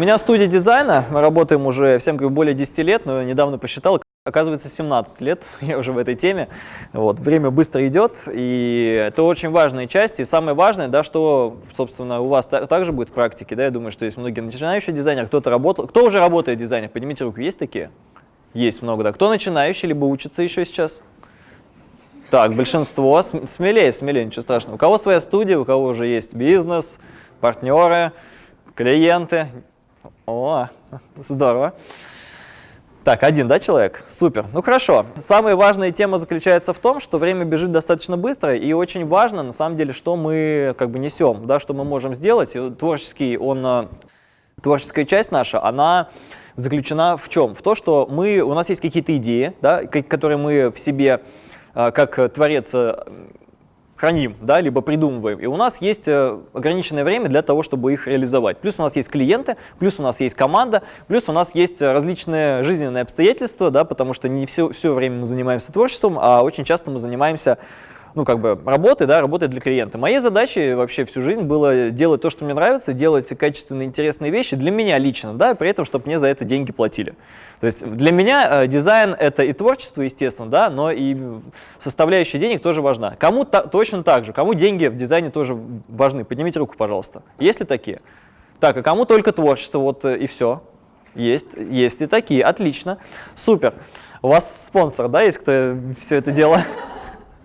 меня студия дизайна, мы работаем уже, всем говорю, более 10 лет, но недавно посчитал, оказывается, 17 лет, я уже в этой теме. Вот, время быстро идет, и это очень важная часть. И самое важное, да, что, собственно, у вас также будет в практике, да, я думаю, что есть многие начинающие дизайнеры, кто-то работал. Кто уже работает дизайнер? Поднимите руку, есть такие? Есть много, да. Кто начинающий, либо учится еще сейчас? Так, большинство. Смелее, смелее, ничего страшного. У кого своя студия, у кого уже есть бизнес, партнеры, клиенты. О, здорово. Так, один, да, человек? Супер. Ну хорошо. Самая важная тема заключается в том, что время бежит достаточно быстро, и очень важно, на самом деле, что мы как бы несем, да, что мы можем сделать. Творческий, он, э, творческая часть наша, она заключена в чем? В то, что мы, у нас есть какие-то идеи, да, которые мы в себе а, как творец э, храним, да, либо придумываем. И у нас есть э, ограниченное время для того, чтобы их реализовать. Плюс у нас есть клиенты, плюс у нас есть команда, плюс у нас есть различные жизненные обстоятельства, да, потому что не все, все время мы занимаемся творчеством, а очень часто мы занимаемся ну, как бы работы, да, работы для клиента. Моей задачей вообще всю жизнь было делать то, что мне нравится, делать качественные, интересные вещи для меня лично, да, при этом, чтобы мне за это деньги платили. То есть для меня э, дизайн — это и творчество, естественно, да, но и составляющая денег тоже важна. Кому та, точно так же, кому деньги в дизайне тоже важны? Поднимите руку, пожалуйста. Есть ли такие? Так, а кому только творчество, вот э, и все? Есть, есть и такие, отлично, супер. У вас спонсор, да, есть кто все это дело?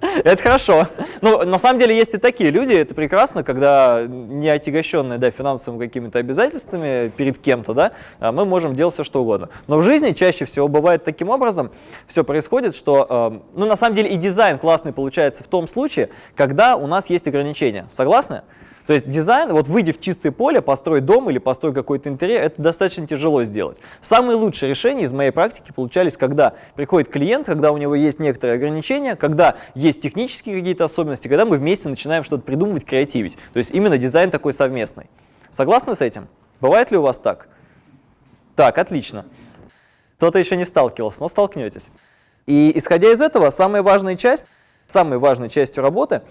Это хорошо. Ну, на самом деле есть и такие люди, это прекрасно, когда не отягощенные да, финансовыми какими-то обязательствами перед кем-то, да, а мы можем делать все, что угодно. Но в жизни чаще всего бывает таким образом, все происходит, что, э, ну, на самом деле и дизайн классный получается в том случае, когда у нас есть ограничения. Согласны? То есть дизайн, вот выйдя в чистое поле, построить дом или построить какой-то интерьер, это достаточно тяжело сделать. Самые лучшие решения из моей практики получались, когда приходит клиент, когда у него есть некоторые ограничения, когда есть технические какие-то особенности, когда мы вместе начинаем что-то придумывать, креативить. То есть именно дизайн такой совместный. Согласны с этим? Бывает ли у вас так? Так, отлично. Кто-то еще не сталкивался, но столкнетесь. И исходя из этого, самая важная часть, самой важной частью работы,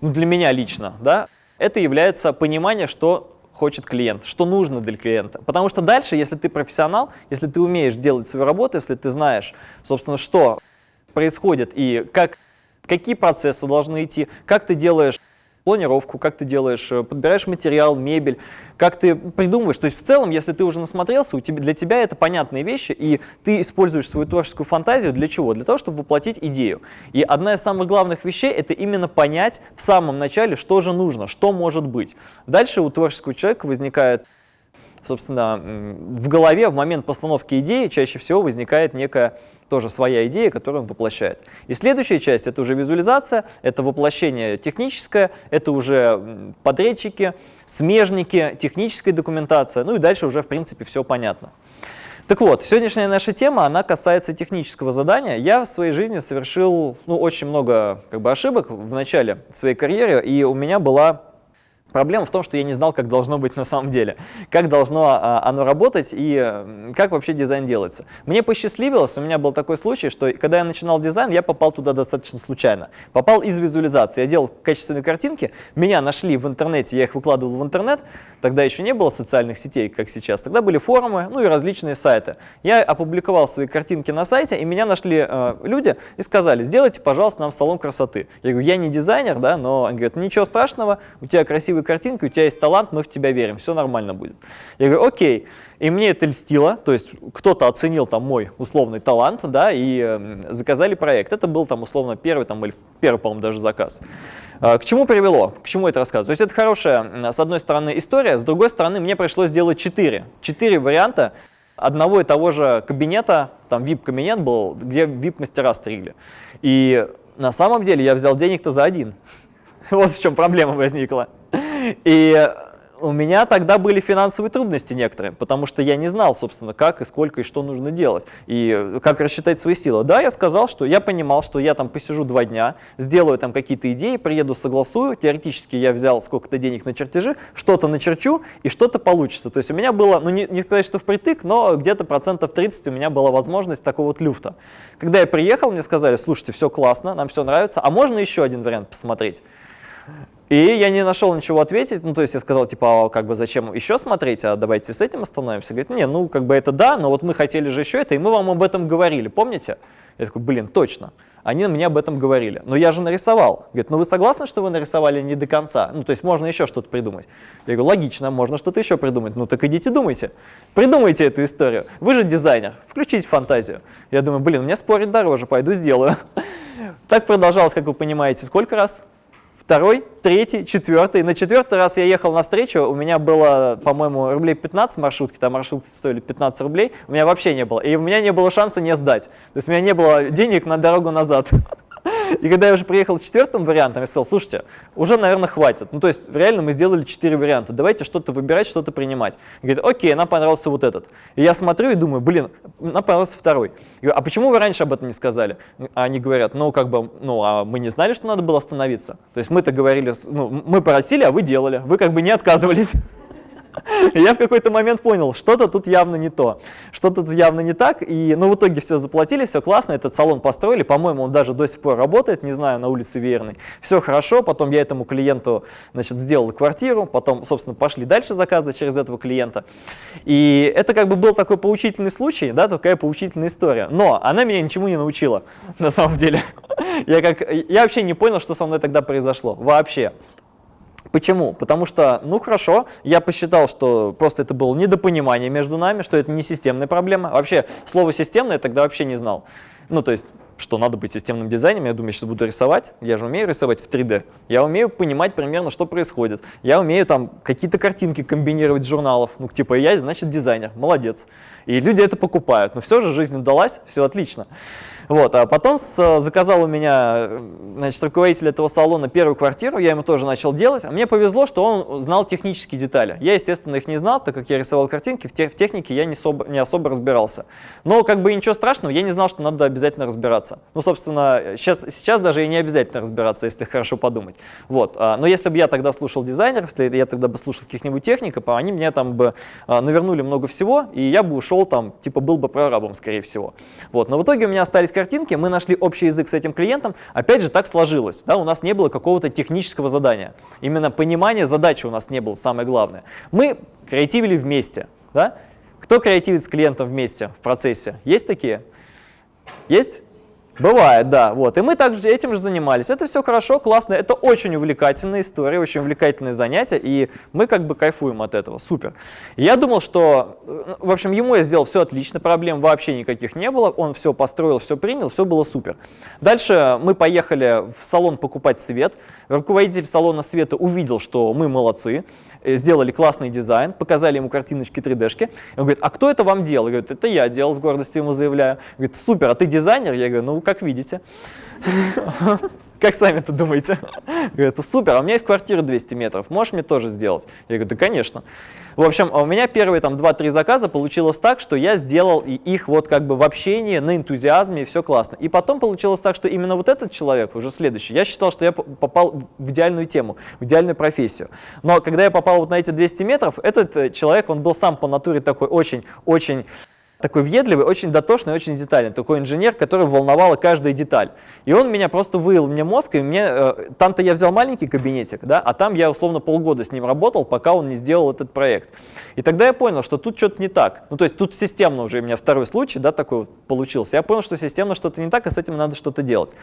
ну, для меня лично, да, это является понимание, что хочет клиент, что нужно для клиента. Потому что дальше, если ты профессионал, если ты умеешь делать свою работу, если ты знаешь, собственно, что происходит и как, какие процессы должны идти, как ты делаешь планировку, как ты делаешь, э, подбираешь материал, мебель, как ты придумываешь. То есть в целом, если ты уже насмотрелся, у тебя, для тебя это понятные вещи, и ты используешь свою творческую фантазию для чего? Для того, чтобы воплотить идею. И одна из самых главных вещей – это именно понять в самом начале, что же нужно, что может быть. Дальше у творческого человека возникает собственно, в голове в момент постановки идеи чаще всего возникает некая тоже своя идея, которую он воплощает. И следующая часть – это уже визуализация, это воплощение техническое, это уже подрядчики, смежники, техническая документация, ну и дальше уже, в принципе, все понятно. Так вот, сегодняшняя наша тема, она касается технического задания. Я в своей жизни совершил ну, очень много как бы, ошибок в начале своей карьеры, и у меня была Проблема в том, что я не знал, как должно быть на самом деле, как должно а, оно работать и как вообще дизайн делается. Мне посчастливилось, у меня был такой случай, что когда я начинал дизайн, я попал туда достаточно случайно. Попал из визуализации. Я делал качественные картинки, меня нашли в интернете, я их выкладывал в интернет, тогда еще не было социальных сетей, как сейчас, тогда были форумы, ну и различные сайты. Я опубликовал свои картинки на сайте, и меня нашли э, люди и сказали, сделайте, пожалуйста, нам салон красоты. Я говорю, я не дизайнер, да, но они говорят, ничего страшного, у тебя красивый красивой картинкой, у тебя есть талант, мы в тебя верим, все нормально будет. Я говорю, окей. И мне это льстило, то есть кто-то оценил там мой условный талант, да, и э, заказали проект. Это был там условно первый, там, или первый, по-моему, даже заказ. Э, к чему привело? К чему это рассказываю? То есть это хорошая, с одной стороны, история, с другой стороны, мне пришлось сделать четыре. Четыре варианта одного и того же кабинета, там VIP-кабинет был, где VIP-мастера стригли. И на самом деле я взял денег-то за один. Вот в чем проблема возникла. И у меня тогда были финансовые трудности некоторые, потому что я не знал, собственно, как и сколько и что нужно делать, и как рассчитать свои силы. Да, я сказал, что я понимал, что я там посижу два дня, сделаю там какие-то идеи, приеду, согласую, теоретически я взял сколько-то денег на чертежи, что-то начерчу, и что-то получится. То есть у меня было, ну не, не сказать, что впритык, но где-то процентов 30 у меня была возможность такого вот люфта. Когда я приехал, мне сказали, слушайте, все классно, нам все нравится, а можно еще один вариант посмотреть? И я не нашел ничего ответить, ну, то есть я сказал, типа, а как бы зачем еще смотреть, а давайте с этим остановимся. Говорит, не, ну, как бы это да, но вот мы хотели же еще это, и мы вам об этом говорили, помните? Я такой, блин, точно. Они мне об этом говорили. Но я же нарисовал. Говорит, ну вы согласны, что вы нарисовали не до конца? Ну, то есть можно еще что-то придумать. Я говорю, логично, можно что-то еще придумать. Ну, так идите думайте. Придумайте эту историю. Вы же дизайнер, включите фантазию. Я думаю, блин, мне спорить дороже, пойду сделаю. Так продолжалось, как вы понимаете, сколько раз? Второй, третий, четвертый. На четвертый раз я ехал на встречу, у меня было, по-моему, рублей 15 маршрутки, там маршрутки стоили 15 рублей, у меня вообще не было. И у меня не было шанса не сдать. То есть у меня не было денег на дорогу назад. И когда я уже приехал с четвертым вариантом, я сказал, слушайте, уже, наверное, хватит. Ну, то есть, реально мы сделали четыре варианта, давайте что-то выбирать, что-то принимать. И говорит, окей, нам понравился вот этот. И я смотрю и думаю, блин, нам понравился второй. Я говорю, а почему вы раньше об этом не сказали? А они говорят, ну, как бы, ну, а мы не знали, что надо было остановиться. То есть мы-то говорили, ну, мы просили, а вы делали. Вы как бы не отказывались. Я в какой-то момент понял, что-то тут явно не то, что-то тут явно не так, и, ну, в итоге все заплатили, все классно, этот салон построили, по-моему, он даже до сих пор работает, не знаю, на улице Верной, все хорошо, потом я этому клиенту, значит, сделал квартиру, потом, собственно, пошли дальше заказы через этого клиента, и это как бы был такой поучительный случай, да, такая поучительная история, но она меня ничему не научила, на самом деле. Я, как, я вообще не понял, что со мной тогда произошло, вообще. Почему? Потому что, ну хорошо, я посчитал, что просто это было недопонимание между нами, что это не системная проблема. Вообще, слово «системное» я тогда вообще не знал. Ну, то есть, что надо быть системным дизайнером, я думаю, я сейчас буду рисовать, я же умею рисовать в 3D, я умею понимать примерно, что происходит, я умею там какие-то картинки комбинировать с журналов, ну, типа я, значит, дизайнер, молодец. И люди это покупают, но все же жизнь удалась, все отлично. Вот, а потом с, заказал у меня значит, руководитель этого салона первую квартиру, я ему тоже начал делать. А мне повезло, что он знал технические детали. Я, естественно, их не знал, так как я рисовал картинки, в, те, в технике я не, особо, не особо разбирался. Но как бы ничего страшного, я не знал, что надо обязательно разбираться. Ну, собственно, сейчас, сейчас даже и не обязательно разбираться, если хорошо подумать. Вот, а, но если бы я тогда слушал дизайнеров, если я тогда бы слушал каких-нибудь техников, они мне там бы а, навернули много всего, и я бы ушел там, типа был бы прорабом, скорее всего. Вот, но в итоге у меня остались картинки, мы нашли общий язык с этим клиентом, опять же так сложилось, да, у нас не было какого-то технического задания, именно понимание задачи у нас не было, самое главное. Мы креативили вместе, да? Кто креативит с клиентом вместе в процессе? Есть такие? Есть? Бывает, да. Вот. И мы также этим же занимались. Это все хорошо, классно. Это очень увлекательная история, очень увлекательное занятие, и мы как бы кайфуем от этого. Супер. я думал, что, э, в общем, ему я сделал все отлично, проблем вообще никаких не было. Он все построил, все принял, все было супер. Дальше мы поехали в салон покупать свет. Руководитель салона света увидел, что мы молодцы. Э, сделали классный дизайн, показали ему картиночки 3D-шки. Он говорит, а кто это вам делал? Я говорю, это я делал, с гордостью ему заявляю. Говорит, супер, а ты дизайнер? Я говорю, ну, как видите. Как сами-то думаете? Говорит, супер, а у меня есть квартира 200 метров, можешь мне тоже сделать? Я говорю, да конечно. В общем, а у меня первые там 2-3 заказа получилось так, что я сделал их вот как бы в общении, на энтузиазме, и все классно. И потом получилось так, что именно вот этот человек, уже следующий, я считал, что я попал в идеальную тему, в идеальную профессию. Но когда я попал вот на эти 200 метров, этот э, человек, он был сам по натуре такой очень-очень такой въедливый, очень дотошный, очень детальный, такой инженер, который волновала каждая деталь. И он меня просто выил мне мозг, и мне, э, там-то я взял маленький кабинетик, да, а там я условно полгода с ним работал, пока он не сделал этот проект. И тогда я понял, что тут что-то не так. Ну, то есть тут системно уже у меня второй случай, да, такой вот получился. Я понял, что системно что-то не так, и с этим надо что-то делать.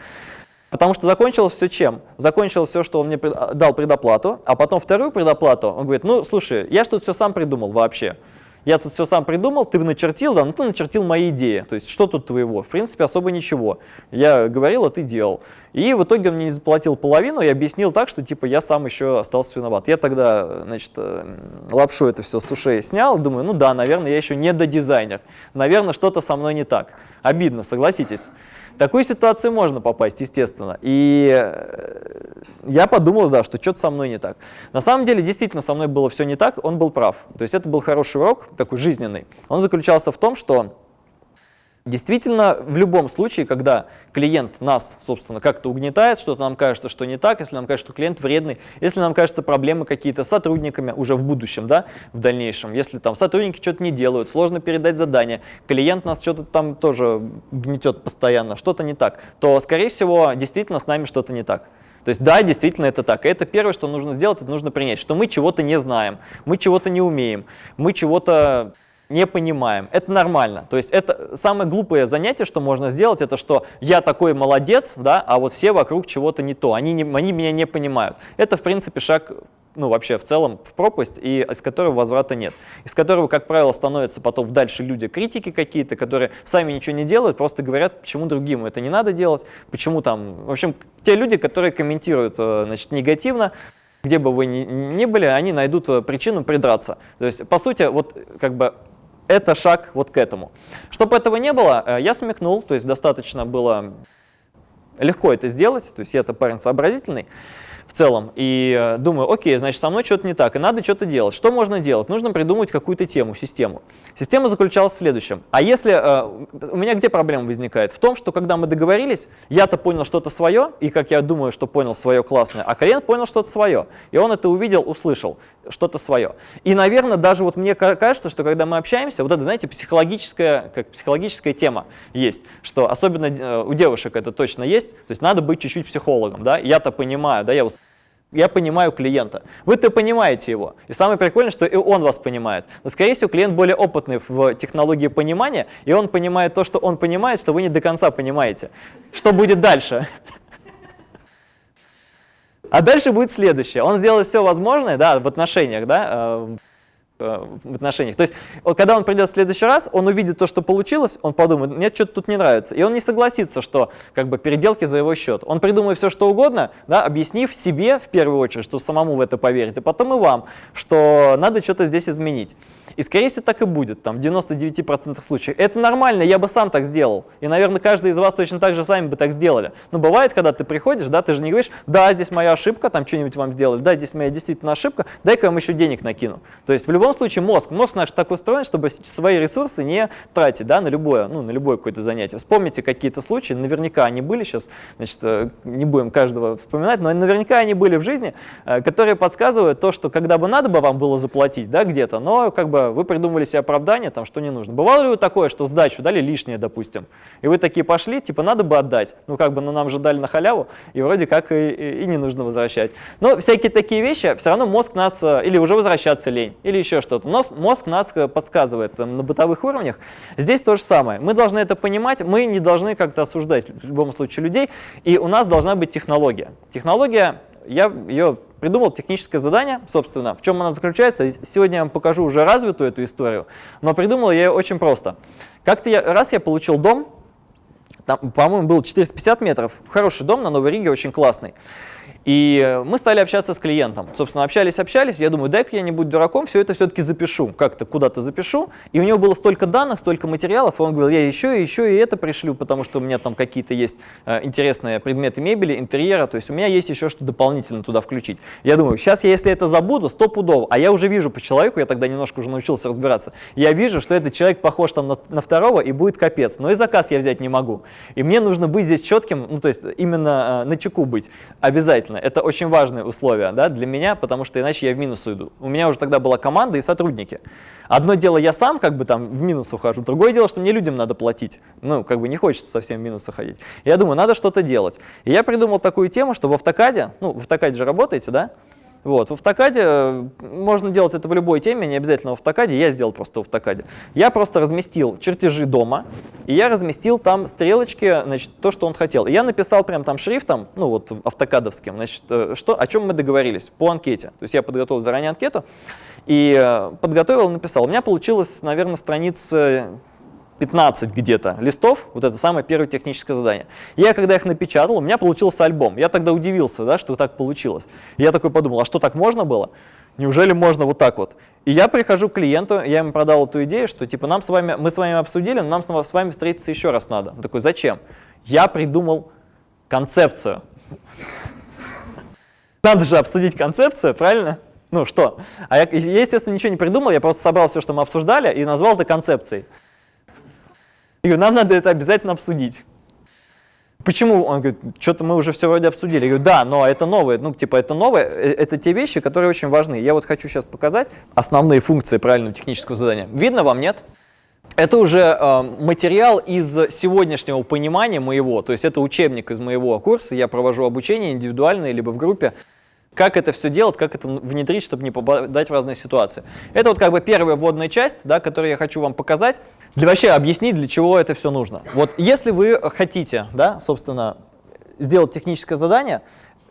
Потому что закончилось все чем? Закончилось все, что он мне дал предоплату, а потом вторую предоплату, он говорит, ну, слушай, я что тут все сам придумал вообще я тут все сам придумал, ты начертил, да, ну ты начертил мои идеи. То есть что тут твоего? В принципе, особо ничего. Я говорил, а ты делал. И в итоге он мне не заплатил половину и объяснил так, что типа я сам еще остался виноват. Я тогда, значит, э, лапшу это все с ушей снял, думаю, ну да, наверное, я еще не до дизайнер. Наверное, что-то со мной не так. Обидно, согласитесь. В такую ситуацию можно попасть, естественно. И э, я подумал, да, что что-то со мной не так. На самом деле, действительно, со мной было все не так, он был прав. То есть это был хороший урок, такой жизненный. Он заключался в том, что Действительно, в любом случае, когда клиент нас, собственно, как-то угнетает, что-то нам кажется, что не так, если нам кажется, что клиент вредный, если нам кажется проблемы какие-то с сотрудниками уже в будущем, да, в дальнейшем, если там сотрудники что-то не делают, сложно передать задание, клиент нас что-то там тоже гнетет постоянно, что-то не так, то, скорее всего, действительно с нами что-то не так. То есть да, действительно это так. И это первое, что нужно сделать, это нужно принять, что мы чего-то не знаем, мы чего-то не умеем, мы чего-то не понимаем. Это нормально. То есть это самое глупое занятие, что можно сделать, это что я такой молодец, да, а вот все вокруг чего-то не то, они, не, они меня не понимают. Это, в принципе, шаг ну, вообще в целом в пропасть, и из которого возврата нет. Из которого, как правило, становятся потом дальше люди критики какие-то, которые сами ничего не делают, просто говорят, почему другим это не надо делать, почему там... В общем, те люди, которые комментируют э, значит, негативно, где бы вы ни, ни были, они найдут э, причину придраться. То есть, по сути, вот как бы это шаг вот к этому. Чтобы этого не было, э, я смекнул, то есть достаточно было легко это сделать, то есть я-то парень сообразительный, в целом. И э, думаю, окей, значит, со мной что-то не так, и надо что-то делать. Что можно делать? Нужно придумать какую-то тему, систему. Система заключалась в следующем. А если... Э, у меня где проблема возникает? В том, что когда мы договорились, я-то понял что-то свое, и как я думаю, что понял свое классное, а клиент понял что-то свое. И он это увидел, услышал, что-то свое. И, наверное, даже вот мне кажется, что когда мы общаемся, вот это, знаете, психологическая, как психологическая тема есть, что особенно э, у девушек это точно есть, то есть надо быть чуть-чуть психологом, да, я-то понимаю, да, я вот я понимаю клиента. Вы-то понимаете его. И самое прикольное, что и он вас понимает. Но, скорее всего, клиент более опытный в технологии понимания, и он понимает то, что он понимает, что вы не до конца понимаете. Что будет дальше? А дальше будет следующее. Он сделает все возможное да, в отношениях, да, э, в отношениях. То есть, когда он придет в следующий раз, он увидит то, что получилось, он подумает, мне что-то тут не нравится. И он не согласится, что как бы переделки за его счет. Он придумает все, что угодно, да, объяснив себе в первую очередь, что самому в это поверить, а потом и вам, что надо что-то здесь изменить. И скорее всего так и будет, там в 99% случаев. Это нормально, я бы сам так сделал. И, наверное, каждый из вас точно так же сами бы так сделали. Но бывает, когда ты приходишь, да, ты же не говоришь, да, здесь моя ошибка, там что-нибудь вам сделали, да, здесь моя действительно ошибка, дай-ка я вам еще денег накину. То есть в любом случае мозг, мозг наш так устроен, чтобы свои ресурсы не тратить, да, на любое, ну, на любое какое-то занятие. Вспомните какие-то случаи, наверняка они были сейчас, значит, э, не будем каждого вспоминать, но наверняка они были в жизни, э, которые подсказывают то, что когда бы надо бы вам было заплатить, да, где-то, но как бы вы придумали себе оправдание, там, что не нужно. Бывало ли такое, что сдачу дали лишнее, допустим, и вы такие пошли, типа, надо бы отдать, ну, как бы, ну, нам же дали на халяву, и вроде как и, и, и не нужно возвращать. Но всякие такие вещи, все равно мозг нас, э, или уже возвращаться лень, или еще что-то, но мозг нас э, подсказывает там, на бытовых уровнях. Здесь то же самое. Мы должны это понимать, мы не должны как-то осуждать в любом случае людей, и у нас должна быть технология. Технология, я ее придумал техническое задание, собственно, в чем она заключается. Сегодня я вам покажу уже развитую эту историю, но придумал я ее очень просто. Как-то я, раз я получил дом, там, по-моему, был 450 метров, хороший дом на Новой Риге, очень классный. И мы стали общаться с клиентом. Собственно, общались, общались. Я думаю, дай-ка я не будь дураком, все это все-таки запишу. Как-то куда-то запишу. И у него было столько данных, столько материалов. И он говорил, я еще и еще и это пришлю, потому что у меня там какие-то есть э, интересные предметы мебели, интерьера. То есть у меня есть еще что дополнительно туда включить. Я думаю, сейчас я, если это забуду, сто пудов. А я уже вижу по человеку, я тогда немножко уже научился разбираться. Я вижу, что этот человек похож там на, на второго и будет капец. Но и заказ я взять не могу. И мне нужно быть здесь четким, ну то есть именно э, на чеку быть обязательно обязательно. Это очень важное условие да, для меня, потому что иначе я в минус уйду. У меня уже тогда была команда и сотрудники. Одно дело, я сам как бы там в минус ухожу, другое дело, что мне людям надо платить. Ну, как бы не хочется совсем в минус уходить. Я думаю, надо что-то делать. И я придумал такую тему, что в автокаде, ну, в автокаде же работаете, да? Вот. В автокаде э, можно делать это в любой теме, не обязательно в автокаде, я сделал просто в автокаде. Я просто разместил чертежи дома, и я разместил там стрелочки, значит, то, что он хотел. И я написал прям там шрифтом, ну вот автокадовским, значит, э, что, о чем мы договорились по анкете. То есть я подготовил заранее анкету и э, подготовил, написал. У меня получилось, наверное, страница 15 где-то листов, вот это самое первое техническое задание. Я когда их напечатал, у меня получился альбом. Я тогда удивился, да, что так получилось. И я такой подумал, а что так можно было? Неужели можно вот так вот? И я прихожу к клиенту, я ему продал эту идею, что типа нам с вами, мы с вами обсудили, но нам с вами встретиться еще раз надо. Он такой, зачем? Я придумал концепцию. Надо же обсудить концепцию, правильно? Ну что? А я, я, естественно, ничего не придумал, я просто собрал все, что мы обсуждали, и назвал это концепцией. И говорю, нам надо это обязательно обсудить. Почему? Он говорит, что-то мы уже все вроде обсудили. Я говорю, да, но это новое, ну, типа, это новое, э, это те вещи, которые очень важны. Я вот хочу сейчас показать основные функции правильного технического задания. Видно вам, нет? это уже э, материал из сегодняшнего понимания моего, то есть это учебник из моего курса, я провожу обучение индивидуально либо в группе, как это все делать, как это внедрить, чтобы не попадать в разные ситуации. Это вот как бы первая вводная часть, да, которую я хочу вам показать, для вообще объяснить, для чего это все нужно. Вот если вы хотите, да, собственно, сделать техническое задание,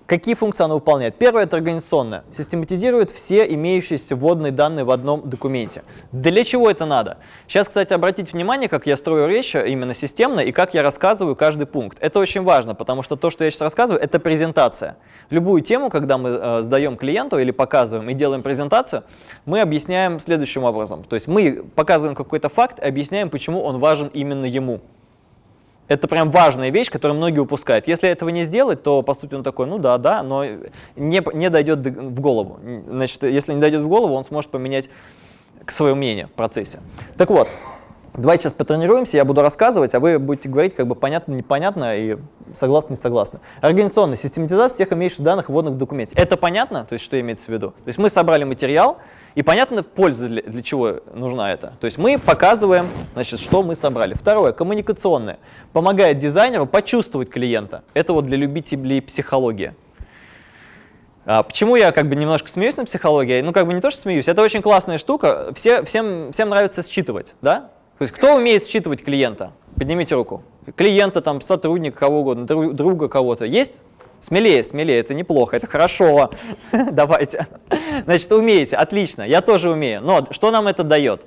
Какие функции оно выполняет? Первое – это организационное. Систематизирует все имеющиеся вводные данные в одном документе. Для чего это надо? Сейчас, кстати, обратите внимание, как я строю речь именно системно и как я рассказываю каждый пункт. Это очень важно, потому что то, что я сейчас рассказываю, это презентация. Любую тему, когда мы э, сдаем клиенту или показываем и делаем презентацию, мы объясняем следующим образом. То есть мы показываем какой-то факт и объясняем, почему он важен именно ему. Это прям важная вещь, которую многие упускают. Если этого не сделать, то, по сути, он такой, ну да, да, но не, не дойдет в голову. Значит, если не дойдет в голову, он сможет поменять свое мнение в процессе. Так вот, давайте сейчас потренируемся, я буду рассказывать, а вы будете говорить как бы понятно, непонятно и согласны, не согласны. Организационная систематизация всех имеющихся данных вводных в документе. Это понятно? То есть что имеется в виду? То есть мы собрали материал, и понятно, польза для, для чего нужна это. То есть мы показываем, значит, что мы собрали. Второе, коммуникационное. Помогает дизайнеру почувствовать клиента. Это вот для любителей психологии. А почему я как бы немножко смеюсь на психологии? Ну, как бы не то, что смеюсь, это очень классная штука. Все, всем, всем нравится считывать, да? То есть кто умеет считывать клиента? Поднимите руку. Клиента, там, сотрудника, кого угодно, друга кого-то. Есть? Смелее, смелее, это неплохо, это хорошо. Давайте. Значит, умеете, отлично, я тоже умею. Но что нам это дает?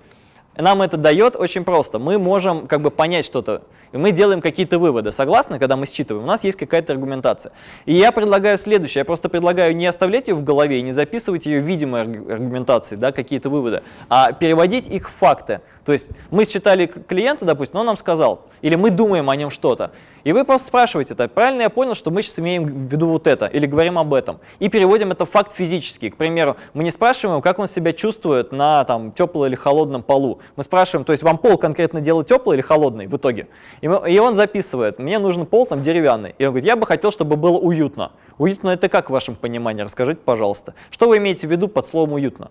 Нам это дает очень просто. Мы можем как бы понять что-то, и мы делаем какие-то выводы. Согласны, когда мы считываем? У нас есть какая-то аргументация. И я предлагаю следующее. Я просто предлагаю не оставлять ее в голове не записывать ее видимой аргументации, да, какие-то выводы, а переводить их в факты. То есть мы считали клиента, допустим, он нам сказал, или мы думаем о нем что-то. И вы просто спрашиваете, это правильно я понял, что мы сейчас имеем в виду вот это, или говорим об этом. И переводим это в факт физический. К примеру, мы не спрашиваем, как он себя чувствует на там, теплом или холодном полу. Мы спрашиваем, то есть вам пол конкретно делать теплый или холодный в итоге. И, мы, и он записывает, мне нужен пол там деревянный. И он говорит, я бы хотел, чтобы было уютно. Уютно это как в вашем понимании? Расскажите, пожалуйста. Что вы имеете в виду под словом уютно?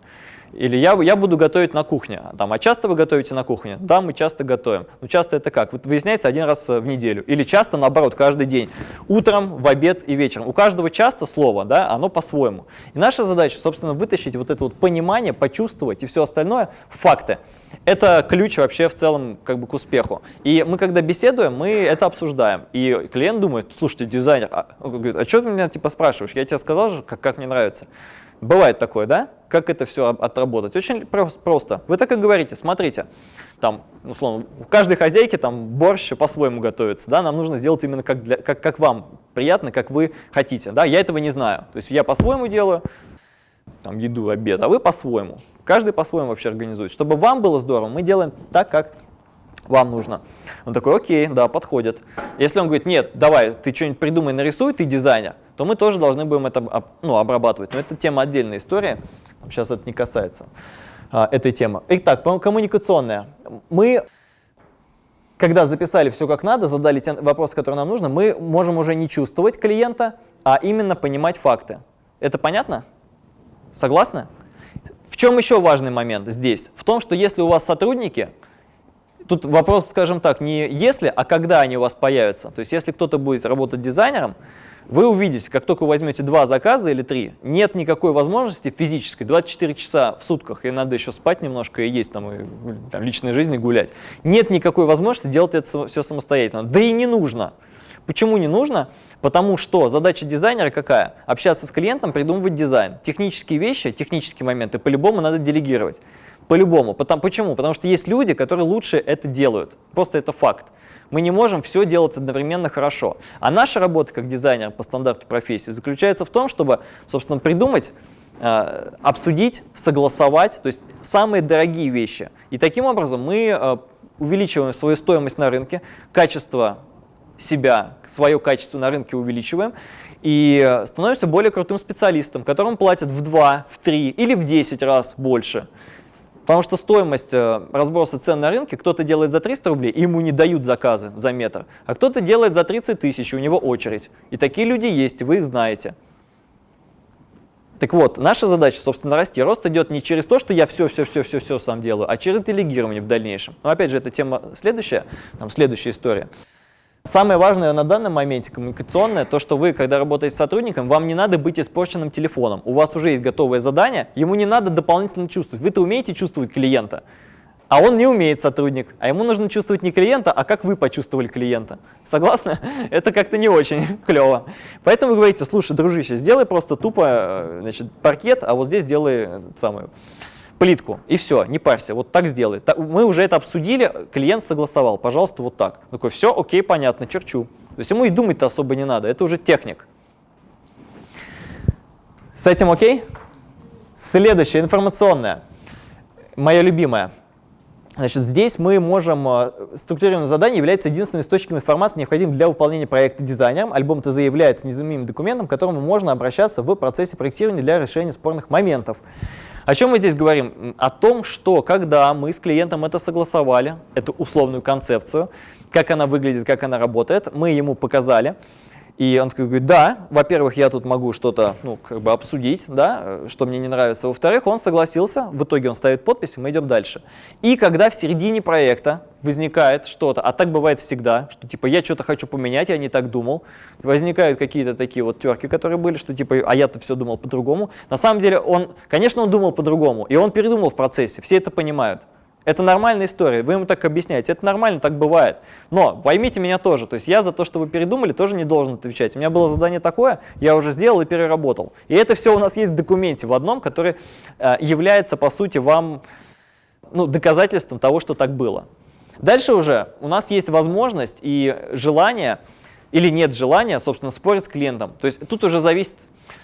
Или я, я буду готовить на кухне. Там, а часто вы готовите на кухне? Да, мы часто готовим. Но часто это как? Вот выясняется один раз в неделю. Или часто, наоборот, каждый день. Утром, в обед и вечером. У каждого часто слово, да, оно по-своему. И наша задача, собственно, вытащить вот это вот понимание, почувствовать и все остальное факты. Это ключ вообще в целом как бы к успеху. И мы, когда беседуем, мы это обсуждаем. И клиент думает, слушайте, дизайнер, а, говорит, а что ты меня типа спрашиваешь? Я тебе сказал же, как, как мне нравится. Бывает такое, да? Как это все отработать? Очень просто. Вы так и говорите, смотрите, там, условно, у каждой хозяйки там борщ по-своему готовится, да, нам нужно сделать именно как, для, как, как вам приятно, как вы хотите, да, я этого не знаю. То есть я по-своему делаю, там, еду, обед, а вы по-своему. Каждый по-своему вообще организует. Чтобы вам было здорово, мы делаем так, как вам нужно. Он такой, окей, да, подходит. Если он говорит, нет, давай, ты что-нибудь придумай, нарисуй, ты дизайнер, то мы тоже должны будем это ну, обрабатывать. Но это тема отдельная история, сейчас это не касается а, этой темы. Итак, коммуникационная. Мы, когда записали все как надо, задали те вопросы, которые нам нужно, мы можем уже не чувствовать клиента, а именно понимать факты. Это понятно? Согласны? В чем еще важный момент здесь? В том, что если у вас сотрудники, тут вопрос, скажем так, не если, а когда они у вас появятся. То есть если кто-то будет работать дизайнером, вы увидите, как только вы возьмете два заказа или три, нет никакой возможности физической, 24 часа в сутках, и надо еще спать немножко и есть там, и, там личной жизни гулять, нет никакой возможности делать это все самостоятельно. Да и не нужно. Почему не нужно? Потому что задача дизайнера какая? Общаться с клиентом, придумывать дизайн. Технические вещи, технические моменты по-любому надо делегировать. По-любому. Почему? Потому что есть люди, которые лучше это делают. Просто это факт. Мы не можем все делать одновременно хорошо. А наша работа как дизайнер по стандарту профессии заключается в том, чтобы, собственно, придумать, э, обсудить, согласовать, то есть самые дорогие вещи. И таким образом мы э, увеличиваем свою стоимость на рынке, качество себя, свое качество на рынке увеличиваем, и э, становимся более крутым специалистом, которому платят в 2, в 3 или в 10 раз больше. Потому что стоимость э, разброса цен на рынке, кто-то делает за 300 рублей, ему не дают заказы за метр, а кто-то делает за 30 тысяч, у него очередь. И такие люди есть, вы их знаете. Так вот, наша задача, собственно, расти. Рост идет не через то, что я все-все-все-все-все сам делаю, а через делегирование в дальнейшем. Но опять же, это тема следующая, там следующая история. Самое важное на данном моменте коммуникационное, то, что вы, когда работаете с сотрудником, вам не надо быть испорченным телефоном. У вас уже есть готовое задание, ему не надо дополнительно чувствовать. Вы-то умеете чувствовать клиента, а он не умеет сотрудник, а ему нужно чувствовать не клиента, а как вы почувствовали клиента. Согласны? Это как-то не очень клево. Поэтому вы говорите, слушай, дружище, сделай просто тупо э, значит, паркет, а вот здесь сделай самую плитку, и все, не парься, вот так сделай. Мы уже это обсудили, клиент согласовал, пожалуйста, вот так. Такой, все, окей, понятно, черчу. То есть ему и думать-то особо не надо, это уже техник. С этим окей? Следующее, информационное. Моя любимая. Значит, здесь мы можем, э, структурированное задание является единственным источником информации, необходимым для выполнения проекта дизайнером. Альбом ТЗ является незаменимым документом, к которому можно обращаться в процессе проектирования для решения спорных моментов. О чем мы здесь говорим? О том, что когда мы с клиентом это согласовали, эту условную концепцию, как она выглядит, как она работает, мы ему показали, и он такой говорит, да, во-первых, я тут могу что-то ну, как бы обсудить, да, что мне не нравится. Во-вторых, он согласился, в итоге он ставит подпись, и мы идем дальше. И когда в середине проекта возникает что-то, а так бывает всегда, что типа я что-то хочу поменять, я не так думал, возникают какие-то такие вот терки, которые были, что типа, а я-то все думал по-другому. На самом деле он, конечно, он думал по-другому, и он передумал в процессе, все это понимают. Это нормальная история, вы ему так объясняете, это нормально, так бывает. Но поймите меня тоже, то есть я за то, что вы передумали, тоже не должен отвечать. У меня было задание такое, я уже сделал и переработал. И это все у нас есть в документе в одном, который э, является, по сути, вам ну, доказательством того, что так было. Дальше уже у нас есть возможность и желание, или нет желания, собственно, спорить с клиентом. То есть тут уже зависит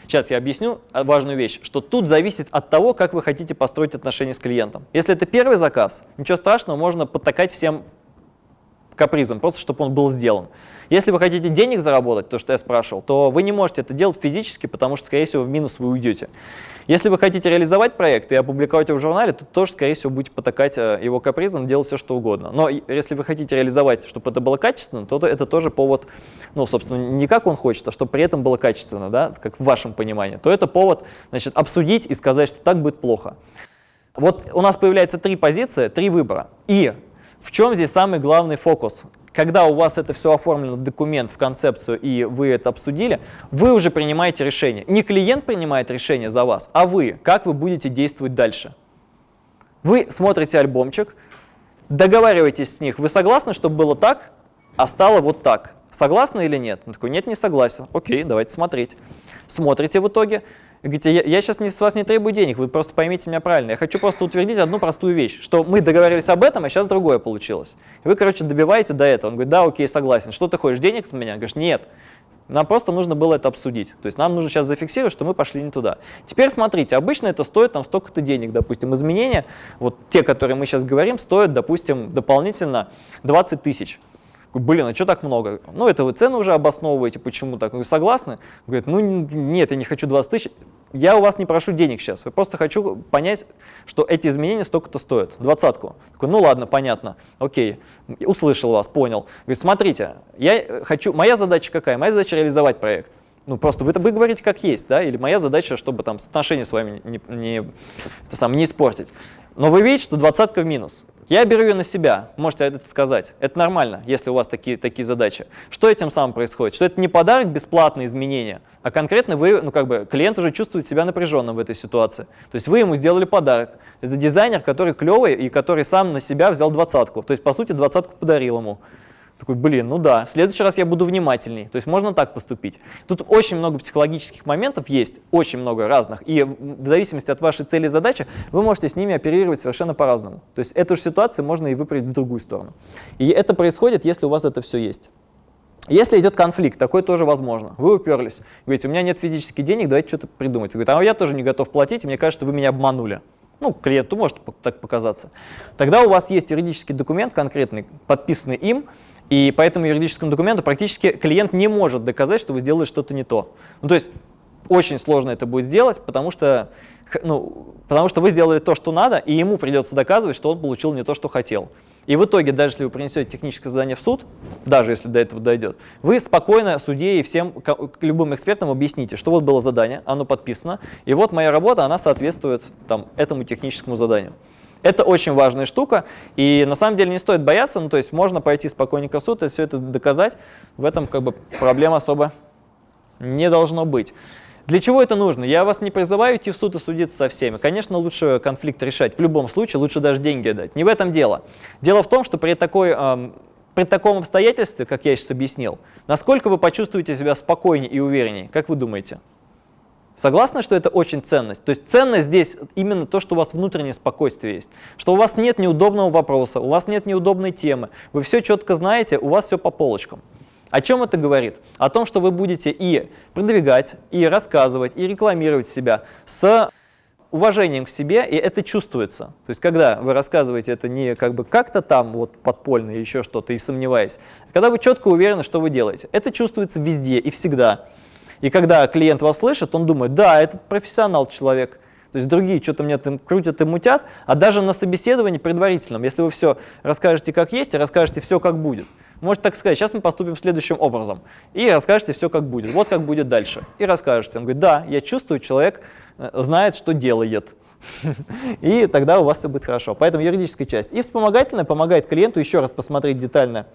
Сейчас я объясню важную вещь, что тут зависит от того, как вы хотите построить отношения с клиентом. Если это первый заказ, ничего страшного, можно подтакать всем капризом, просто чтобы он был сделан. Если вы хотите денег заработать, то, что я спрашивал, то вы не можете это делать физически, потому что, скорее всего, в минус вы уйдете. Если вы хотите реализовать проект и опубликовать его в журнале, то тоже, скорее всего, будете потакать э, его капризом, делать все, что угодно. Но если вы хотите реализовать, чтобы это было качественно, то это тоже повод, ну, собственно, не как он хочет, а чтобы при этом было качественно, да, как в вашем понимании, то это повод, значит, обсудить и сказать, что так будет плохо. Вот у нас появляется три позиции, три выбора. И в чем здесь самый главный фокус? Когда у вас это все оформлено в документ, в концепцию, и вы это обсудили, вы уже принимаете решение. Не клиент принимает решение за вас, а вы, как вы будете действовать дальше. Вы смотрите альбомчик, договариваетесь с них, вы согласны, чтобы было так, а стало вот так. Согласны или нет? Он такой, нет, не согласен. Окей, давайте смотреть. Смотрите в итоге, говорите, я, я сейчас не, с вас не требую денег, вы просто поймите меня правильно. Я хочу просто утвердить одну простую вещь, что мы договорились об этом, а сейчас другое получилось. И вы, короче, добиваете до этого. Он говорит, да, окей, согласен. Что ты хочешь, денег от меня? Говоришь, нет. Нам просто нужно было это обсудить. То есть нам нужно сейчас зафиксировать, что мы пошли не туда. Теперь смотрите, обычно это стоит там столько-то денег, допустим, изменения, вот те, которые мы сейчас говорим, стоят, допустим, дополнительно 20 тысяч. Блин, а что так много? Ну, это вы цены уже обосновываете, почему так? Вы согласны? Говорит, ну нет, я не хочу 20 тысяч. Я у вас не прошу денег сейчас, я просто хочу понять, что эти изменения столько-то стоят, двадцатку. Такой, ну ладно, понятно, окей, услышал вас, понял. Говорит, смотрите, я хочу, моя задача какая? Моя задача реализовать проект. Ну, просто вы, вы говорите как есть, да, или моя задача, чтобы там отношения с вами не, не, это сам, не испортить. Но вы видите, что двадцатка в минус. Я беру ее на себя, можете это сказать. Это нормально, если у вас такие, такие задачи. Что этим самым происходит? Что это не подарок, бесплатные изменения, а конкретно вы, ну как бы, клиент уже чувствует себя напряженным в этой ситуации. То есть вы ему сделали подарок. Это дизайнер, который клевый и который сам на себя взял двадцатку. То есть, по сути, двадцатку подарил ему. Такой, блин, ну да, в следующий раз я буду внимательней. То есть можно так поступить. Тут очень много психологических моментов есть, очень много разных. И в зависимости от вашей цели и задачи вы можете с ними оперировать совершенно по-разному. То есть эту же ситуацию можно и выправить в другую сторону. И это происходит, если у вас это все есть. Если идет конфликт, такой тоже возможно. Вы уперлись, говорите, у меня нет физических денег, давайте что-то придумать. Вы говорите, а я тоже не готов платить, и мне кажется, вы меня обманули. Ну, клиенту может так показаться. Тогда у вас есть юридический документ конкретный, подписанный им, и по этому юридическому документу практически клиент не может доказать, что вы сделали что-то не то. Ну, то есть очень сложно это будет сделать, потому что, ну, потому что вы сделали то, что надо, и ему придется доказывать, что он получил не то, что хотел. И в итоге, даже если вы принесете техническое задание в суд, даже если до этого дойдет, вы спокойно судье и всем любым экспертам объясните, что вот было задание, оно подписано, и вот моя работа, она соответствует там, этому техническому заданию. Это очень важная штука, и на самом деле не стоит бояться, ну, то есть можно пойти спокойненько в суд и все это доказать, в этом как бы проблем особо не должно быть. Для чего это нужно? Я вас не призываю идти в суд и судиться со всеми. Конечно, лучше конфликт решать. В любом случае, лучше даже деньги дать. Не в этом дело. Дело в том, что при, такой, э, при таком обстоятельстве, как я сейчас объяснил, насколько вы почувствуете себя спокойнее и увереннее, как вы думаете? Согласны, что это очень ценность? То есть ценность здесь именно то, что у вас внутреннее спокойствие есть, что у вас нет неудобного вопроса, у вас нет неудобной темы, вы все четко знаете, у вас все по полочкам. О чем это говорит? О том, что вы будете и продвигать, и рассказывать, и рекламировать себя с уважением к себе, и это чувствуется. То есть, когда вы рассказываете это не как бы как-то там вот подпольно еще что-то и сомневаясь, а когда вы четко уверены, что вы делаете. Это чувствуется везде и всегда. И когда клиент вас слышит, он думает, да, этот профессионал человек. То есть другие что-то мне там крутят и мутят, а даже на собеседовании предварительном, если вы все расскажете как есть и расскажете все как будет, Можете так сказать, сейчас мы поступим следующим образом. И расскажете все, как будет. Вот как будет дальше. И расскажете. Он говорит, да, я чувствую, человек э, знает, что делает. И тогда у вас все будет хорошо. Поэтому юридическая часть. И вспомогательная помогает клиенту еще раз посмотреть детально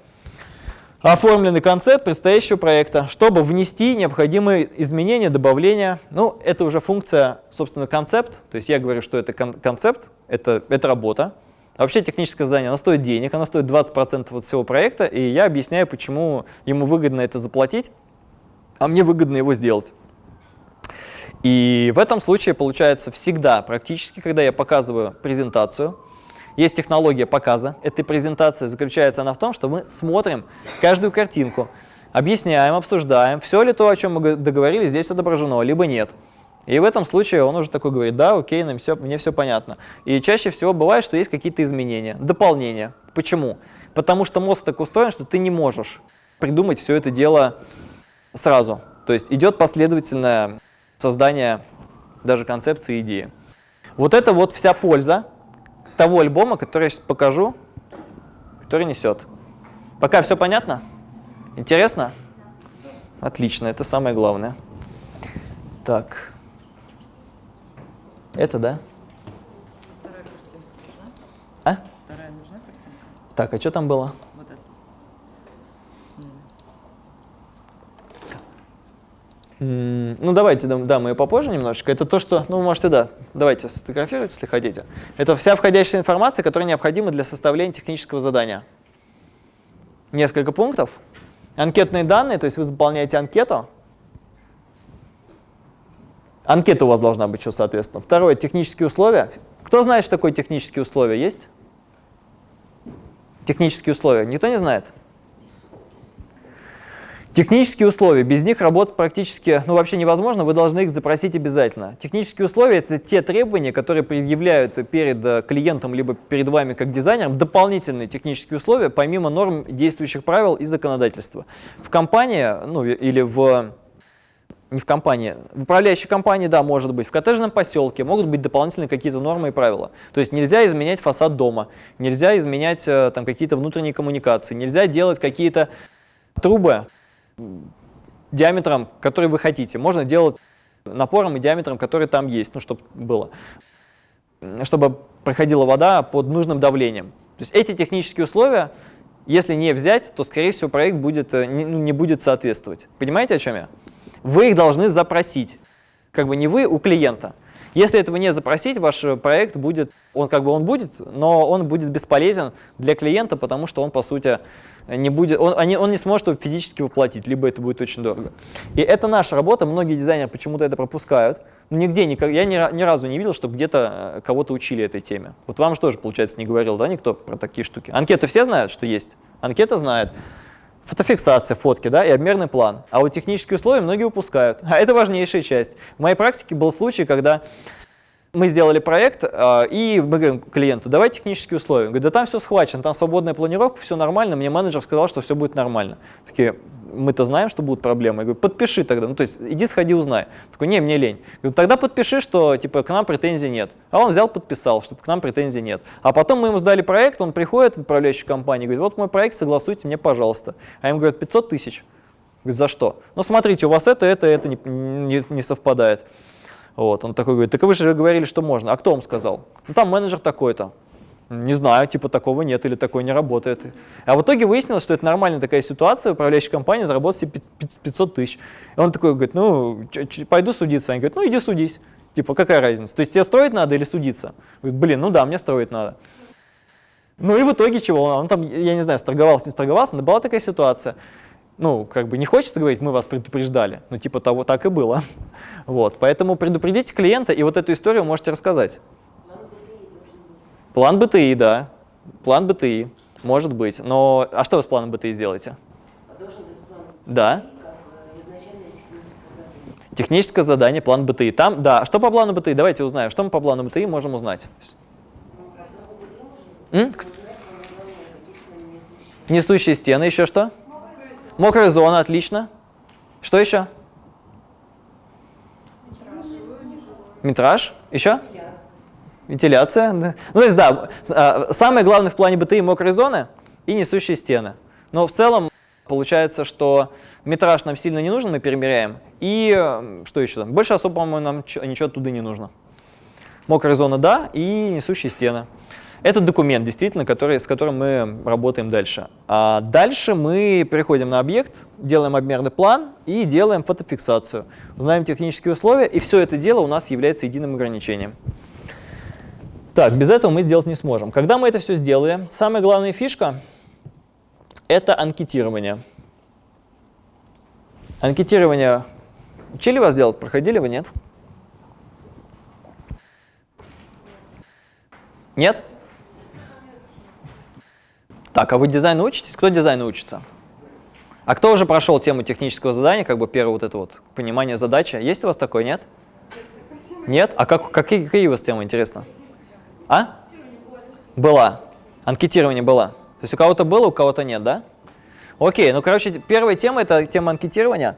оформленный концепт предстоящего проекта, чтобы внести необходимые изменения, добавления. Ну, это уже функция, собственно, концепт. То есть я говорю, что это концепт, это, это работа. Вообще техническое задание, оно стоит денег, оно стоит 20% от всего проекта, и я объясняю, почему ему выгодно это заплатить, а мне выгодно его сделать. И в этом случае получается всегда, практически, когда я показываю презентацию, есть технология показа этой презентации, заключается она в том, что мы смотрим каждую картинку, объясняем, обсуждаем, все ли то, о чем мы договорились, здесь отображено, либо нет. И в этом случае он уже такой говорит, да, окей, нам все, мне все понятно. И чаще всего бывает, что есть какие-то изменения, дополнения. Почему? Потому что мозг так устроен, что ты не можешь придумать все это дело сразу. То есть идет последовательное создание даже концепции идеи. Вот это вот вся польза того альбома, который я сейчас покажу, который несет. Пока все понятно? Интересно? Отлично, это самое главное. Так. Это, да? Вторая картинка нужна? А? Вторая нужна картинка? Так, а что там было? Вот это. Ну, давайте, да, да, мы ее попозже немножечко. Это то, что, ну, можете, да, давайте сфотографировать, если хотите. Это вся входящая информация, которая необходима для составления технического задания. Несколько пунктов. Анкетные данные, то есть вы заполняете анкету, Анкета у вас должна быть, что соответственно. Второе, технические условия. Кто знает, что такое технические условия? Есть? Технические условия. Никто не знает? Технические условия, без них работать практически, ну вообще невозможно, вы должны их запросить обязательно. Технические условия – это те требования, которые предъявляют перед э, клиентом, либо перед вами как дизайнером, дополнительные технические условия, помимо норм действующих правил и законодательства. В компании, ну или в не в компании, в управляющей компании, да, может быть, в коттеджном поселке могут быть дополнительные какие-то нормы и правила. То есть нельзя изменять фасад дома, нельзя изменять э, там какие-то внутренние коммуникации, нельзя делать какие-то трубы диаметром, который вы хотите. Можно делать напором и диаметром, который там есть, ну, чтобы было, чтобы проходила вода под нужным давлением. То есть эти технические условия, если не взять, то, скорее всего, проект будет, э, не, ну, не будет соответствовать. Понимаете, о чем я? вы их должны запросить. Как бы не вы, у клиента. Если этого не запросить, ваш проект будет, он как бы он будет, но он будет бесполезен для клиента, потому что он, по сути, не будет, он, они, он не сможет его физически воплотить, либо это будет очень дорого. И это наша работа, многие дизайнеры почему-то это пропускают. Но нигде, я ни, ни разу не видел, чтобы где-то э, кого-то учили этой теме. Вот вам же тоже, получается, не говорил, да, никто про такие штуки. Анкеты все знают, что есть? Анкета знает фотофиксация фотки да, и обмерный план. А вот технические условия многие упускают. А это важнейшая часть. В моей практике был случай, когда Мы сделали проект, а, и мы говорим клиенту, давай технические условия. Он говорит, да там все схвачено, там свободная планировка, все нормально, мне менеджер сказал, что все будет нормально. Такие, мы-то знаем, что будут проблемы. Я говорю, подпиши тогда, ну то есть иди сходи узнай. Такой, не, мне лень. Я говорю, тогда подпиши, что типа к нам претензий нет. А он взял, подписал, что к нам претензий нет. А потом мы ему сдали проект, он приходит в управляющую компанию, говорит, вот мой проект, согласуйте мне, пожалуйста. А им говорят, 500 тысяч. Говорит, за что? Ну смотрите, у вас это, это, это не, не, не совпадает. Вот, он такой говорит, так вы же говорили, что можно. А кто вам сказал? Ну там менеджер такой-то. Не знаю, типа такого нет или такое не работает. А в итоге выяснилось, что это нормальная такая ситуация, управляющая компания заработает себе 500 тысяч. И он такой говорит, ну, пойду судиться. Они говорят, ну иди судись. Типа, какая разница? То есть тебе строить надо или судиться? Говорит, блин, ну да, мне строить надо. Ну и в итоге чего? Он там, я не знаю, сторговался, не сторговался, но была такая ситуация. Ну, как бы не хочется говорить, мы вас предупреждали, но типа того так и было. Вот, поэтому предупредите клиента, и вот эту историю можете рассказать. План БТИ, да. План БТИ, может быть. Но, а что вы с планом БТИ сделаете? Должен быть план Да. БТИ, как изначальное техническое задание. Техническое задание, план БТИ. Там, да. Что по плану БТИ? Давайте узнаем. Что мы по плану БТИ можем узнать? Ну, БТИ можно М? узнать, стены несущие. Несущие стены, еще что? Мокрая зона, отлично. Что еще? Метраж. Еще? Вентиляция. Ну, то есть, да, а, самое главное в плане БТИ мокрые зоны и несущие стены. Но в целом получается, что метраж нам сильно не нужен, мы перемеряем. И что еще там? Больше особо, по-моему, нам ничего оттуда не нужно. Мокрая зона, да, и несущие стены. Это документ, действительно, который, с которым мы работаем дальше. А дальше мы переходим на объект, делаем обмерный план и делаем фотофиксацию. Узнаем технические условия, и все это дело у нас является единым ограничением. Так, без этого мы сделать не сможем. Когда мы это все сделали, самая главная фишка – это анкетирование. Анкетирование учили вас делать? Проходили вы, нет? Нет? Так, а вы дизайну учитесь? Кто дизайну учится? А кто уже прошел тему технического задания, как бы первое вот это вот понимание задачи? Есть у вас такое, нет? Нет? А как, какие, какие у вас темы, интересно? А? Была. Анкетирование была. То есть у кого-то было, у кого-то нет, да? Окей, ну, короче, первая тема – это тема анкетирования.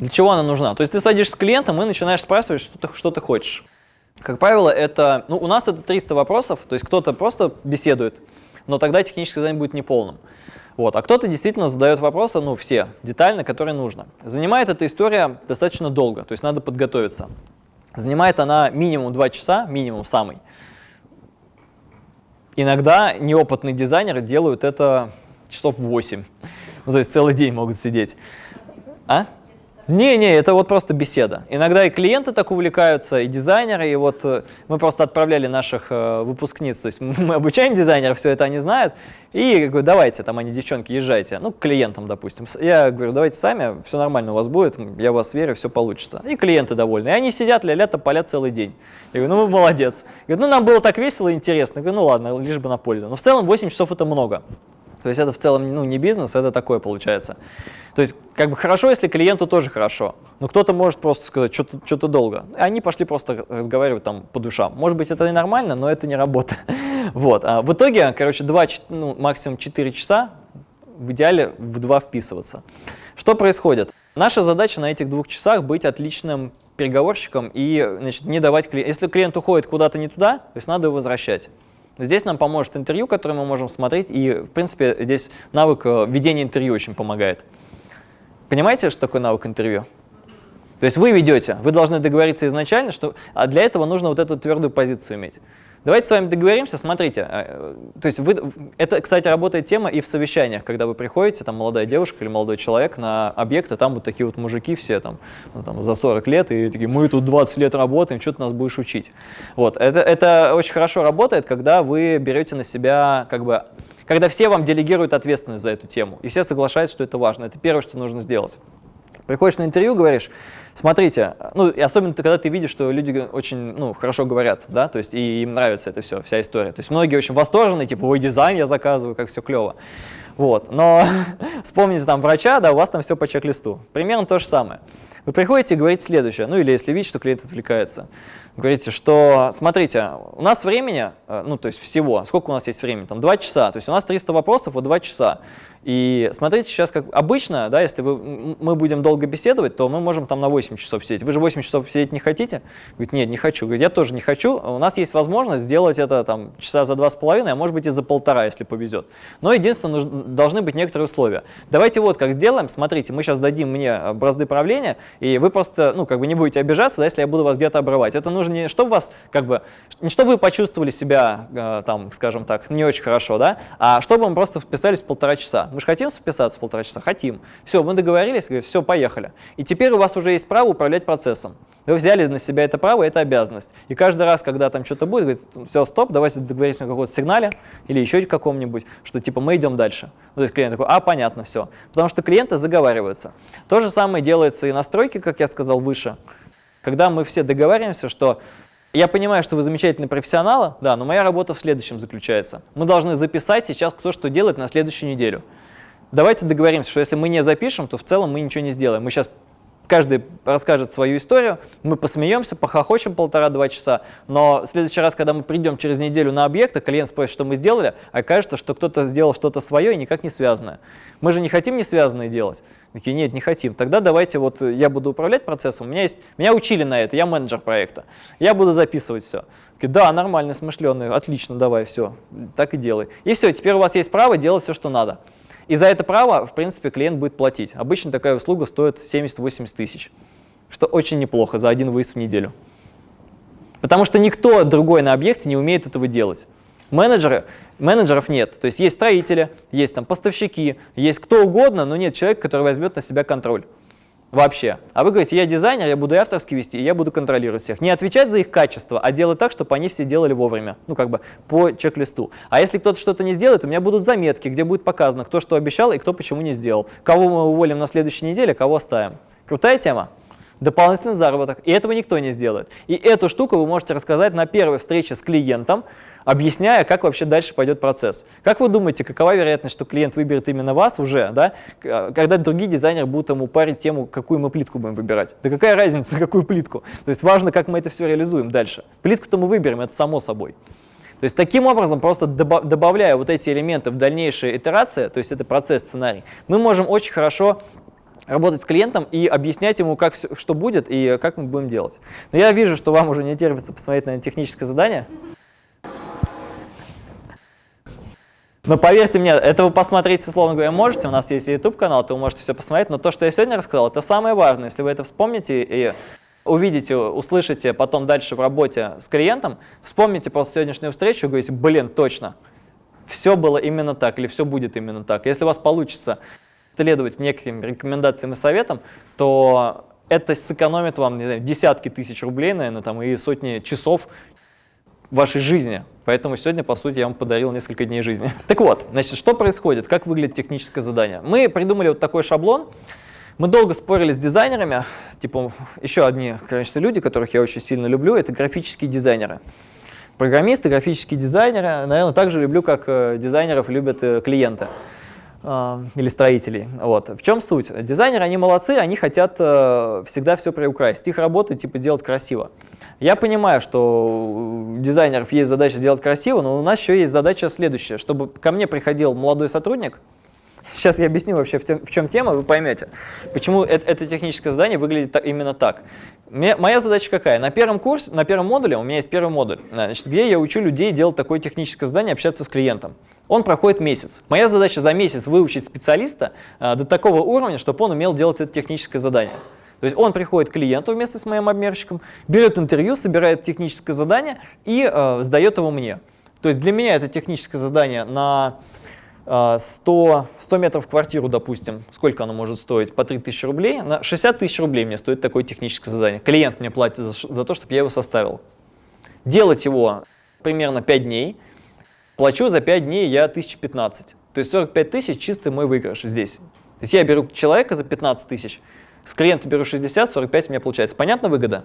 Для чего она нужна? То есть ты садишься с клиентом и начинаешь спрашивать, что ты, что ты хочешь. Как правило, это, ну, у нас это 300 вопросов, то есть кто-то просто беседует, но тогда техническое задание будет неполным. Вот. А кто-то действительно задает вопросы, ну, все, детально, которые нужно. Занимает эта история достаточно долго, то есть надо подготовиться. Занимает она минимум 2 часа, минимум самый. Иногда неопытные дизайнеры делают это часов 8. Ну, то есть целый день могут сидеть. А? Не-не, это вот просто беседа. Иногда и клиенты так увлекаются, и дизайнеры, и вот э, мы просто отправляли наших э, выпускниц, то есть мы обучаем дизайнеров, все это они знают, и говорю, давайте, там они, девчонки, езжайте, ну, к клиентам, допустим. Я говорю, давайте сами, все нормально у вас будет, я в вас верю, все получится. И клиенты довольны. И они сидят, ля-ля, тополят целый день. Я говорю, ну, вы молодец. Я говорю, ну, нам было так весело и интересно. Я говорю, ну, ладно, лишь бы на пользу. Но в целом 8 часов это много. То есть это в целом ну, не бизнес, это такое получается. То есть как бы хорошо, если клиенту тоже хорошо, но кто-то может просто сказать, что-то что долго. И они пошли просто разговаривать там по душам. Может быть, это и нормально, но это не работа. Вот. А в итоге, короче, 2, ну, максимум 4 часа, в идеале в 2 вписываться. Что происходит? Наша задача на этих двух часах быть отличным переговорщиком и значит, не давать клиенту. Если клиент уходит куда-то не туда, то есть надо его возвращать. Здесь нам поможет интервью, которое мы можем смотреть, и, в принципе, здесь навык э, ведения интервью очень помогает. Понимаете, что такое навык интервью? То есть вы ведете, вы должны договориться изначально, что, а для этого нужно вот эту твердую позицию иметь. Давайте с вами договоримся, смотрите, э, то есть вы, это, кстати, работает тема и в совещаниях, когда вы приходите, там молодая девушка или молодой человек на объект, и там вот такие вот мужики все там, ну, там за 40 лет, и такие, мы тут 20 лет работаем, что ты нас будешь учить? Вот, это, это очень хорошо работает, когда вы берете на себя, как бы, когда все вам делегируют ответственность за эту тему, и все соглашаются, что это важно, это первое, что нужно сделать. Приходишь на интервью, говоришь, смотрите, ну, и особенно когда ты видишь, что люди очень, ну, хорошо говорят, да, то есть и им нравится это все, вся история. То есть многие очень восторженные, типа, ой, дизайн я заказываю, как все клево. Вот. Но вспомните там врача, да, у вас там все по чек-листу. Примерно то же самое. Вы приходите и говорите следующее, ну или если видите, что клиент отвлекается, говорите, что смотрите, у нас времени, э, ну то есть всего, сколько у нас есть времени, там 2 часа, то есть у нас 300 вопросов, вот 2 часа. И смотрите сейчас, как обычно, да, если вы, мы будем долго беседовать, то мы можем там на 8 часов сидеть. Вы же 8 часов сидеть не хотите? Говорит, нет, не хочу. Говорит, я тоже не хочу. У нас есть возможность сделать это там часа за два с половиной, а может быть и за полтора, если повезет. Но единственное, должны быть некоторые условия. Давайте вот как сделаем. Смотрите, мы сейчас дадим мне бразды правления, и вы просто, ну, как бы не будете обижаться, да, если я буду вас где-то обрывать. Это нужно не чтобы вас, как бы, не чтобы вы почувствовали себя, э, там, скажем так, не очень хорошо, да, а чтобы мы просто вписались полтора часа. Мы же хотим вписаться полтора часа? Хотим. Все, мы договорились, говорит, все, поехали. И теперь у вас уже есть право управлять процессом. Вы взяли на себя это право, это обязанность. И каждый раз, когда там что-то будет, говорит, все, стоп, давайте договоримся на каком-то сигнале или еще каком-нибудь, что типа мы идем дальше. Ну, то есть клиент такой, а, понятно, все. Потому что клиенты заговариваются. То же самое делается и на стройке, как я сказал выше. Когда мы все договариваемся, что я понимаю, что вы замечательные профессионалы, да, но моя работа в следующем заключается. Мы должны записать сейчас, кто что делает на следующую неделю. Давайте договоримся, что если мы не запишем, то в целом мы ничего не сделаем. Мы сейчас каждый расскажет свою историю, мы посмеемся, похохочем полтора-два часа, но в следующий раз, когда мы придем через неделю на объект, а клиент спросит, что мы сделали, окажется, что кто-то сделал что-то свое и никак не связанное. Мы же не хотим не связанное делать. Такие, нет, не хотим. Тогда давайте вот я буду управлять процессом, у меня есть, меня учили на это, я менеджер проекта, я буду записывать все. Такие, да, нормально, смышленый, отлично, давай, все, так и делай. И все, теперь у вас есть право делать все, что надо. И за это право, в принципе, клиент будет платить. Обычно такая услуга стоит 70-80 тысяч, что очень неплохо за один выезд в неделю. Потому что никто другой на объекте не умеет этого делать. Менеджеры, менеджеров нет. То есть есть строители, есть там поставщики, есть кто угодно, но нет человека, который возьмет на себя контроль вообще. А вы говорите, я дизайнер, я буду авторский вести, и я буду контролировать всех. Не отвечать за их качество, а делать так, чтобы они все делали вовремя, ну как бы по чек-листу. А если кто-то что-то не сделает, у меня будут заметки, где будет показано, кто что обещал и кто почему не сделал. Кого мы уволим на следующей неделе, кого оставим. Крутая тема? Дополнительный заработок. И этого никто не сделает. И эту штуку вы можете рассказать на первой встрече с клиентом, объясняя, как вообще дальше пойдет процесс. Как вы думаете, какова вероятность, что клиент выберет именно вас уже, да, когда другие дизайнеры будут ему парить тему, какую мы плитку будем выбирать? Да какая разница, какую плитку? То есть важно, как мы это все реализуем дальше. Плитку-то мы выберем, это само собой. То есть таким образом, просто добавляя вот эти элементы в дальнейшие итерации, то есть это процесс, сценарий, мы можем очень хорошо работать с клиентом и объяснять ему, как все, что будет и как мы будем делать. Но я вижу, что вам уже не терпится посмотреть на техническое задание. Но поверьте мне, это вы посмотреть, условно говоря, можете, у нас есть YouTube-канал, то вы можете все посмотреть, но то, что я сегодня рассказал, это самое важное. Если вы это вспомните и увидите, услышите потом дальше в работе с клиентом, вспомните просто сегодняшнюю встречу и говорите, блин, точно, все было именно так или все будет именно так. Если у вас получится следовать неким рекомендациям и советам, то это сэкономит вам не знаю, десятки тысяч рублей, наверное, там, и сотни часов вашей жизни. Поэтому сегодня, по сути, я вам подарил несколько дней жизни. Так вот, значит, что происходит, как выглядит техническое задание? Мы придумали вот такой шаблон. Мы долго спорили с дизайнерами, типа еще одни, конечно, люди, которых я очень сильно люблю, это графические дизайнеры. Программисты, графические дизайнеры, наверное, так же люблю, как э, дизайнеров любят э, клиенты э, или строителей. Вот. В чем суть? Дизайнеры, они молодцы, они хотят всегда все приукрасить. Их работа типа делать красиво. Я понимаю, что у дизайнеров есть задача сделать красиво, но у нас еще есть задача следующая, чтобы ко мне приходил молодой сотрудник, Сейчас я объясню вообще, в, тем, в чем тема, вы поймете, почему это, это техническое задание выглядит так, именно так. Мне, моя задача какая? На первом курсе, на первом модуле, у меня есть первый модуль, значит, где я учу людей делать такое техническое задание, общаться с клиентом. Он проходит месяц. Моя задача за месяц выучить специалиста а, до такого уровня, чтобы он умел делать это техническое задание. То есть он приходит к клиенту вместе с моим обмерщиком, берет интервью, собирает техническое задание и э, сдает его мне. То есть для меня это техническое задание на э, 100, 100 метров квартиру, допустим, сколько оно может стоить? По 3000 рублей. На 60 тысяч рублей мне стоит такое техническое задание. Клиент мне платит за, за то, чтобы я его составил. Делать его примерно 5 дней. Плачу за 5 дней я 1015. То есть 45 тысяч чистый мой выигрыш здесь. То есть я беру человека за 15 тысяч, с клиента беру 60, 45 у меня получается. Понятно выгода?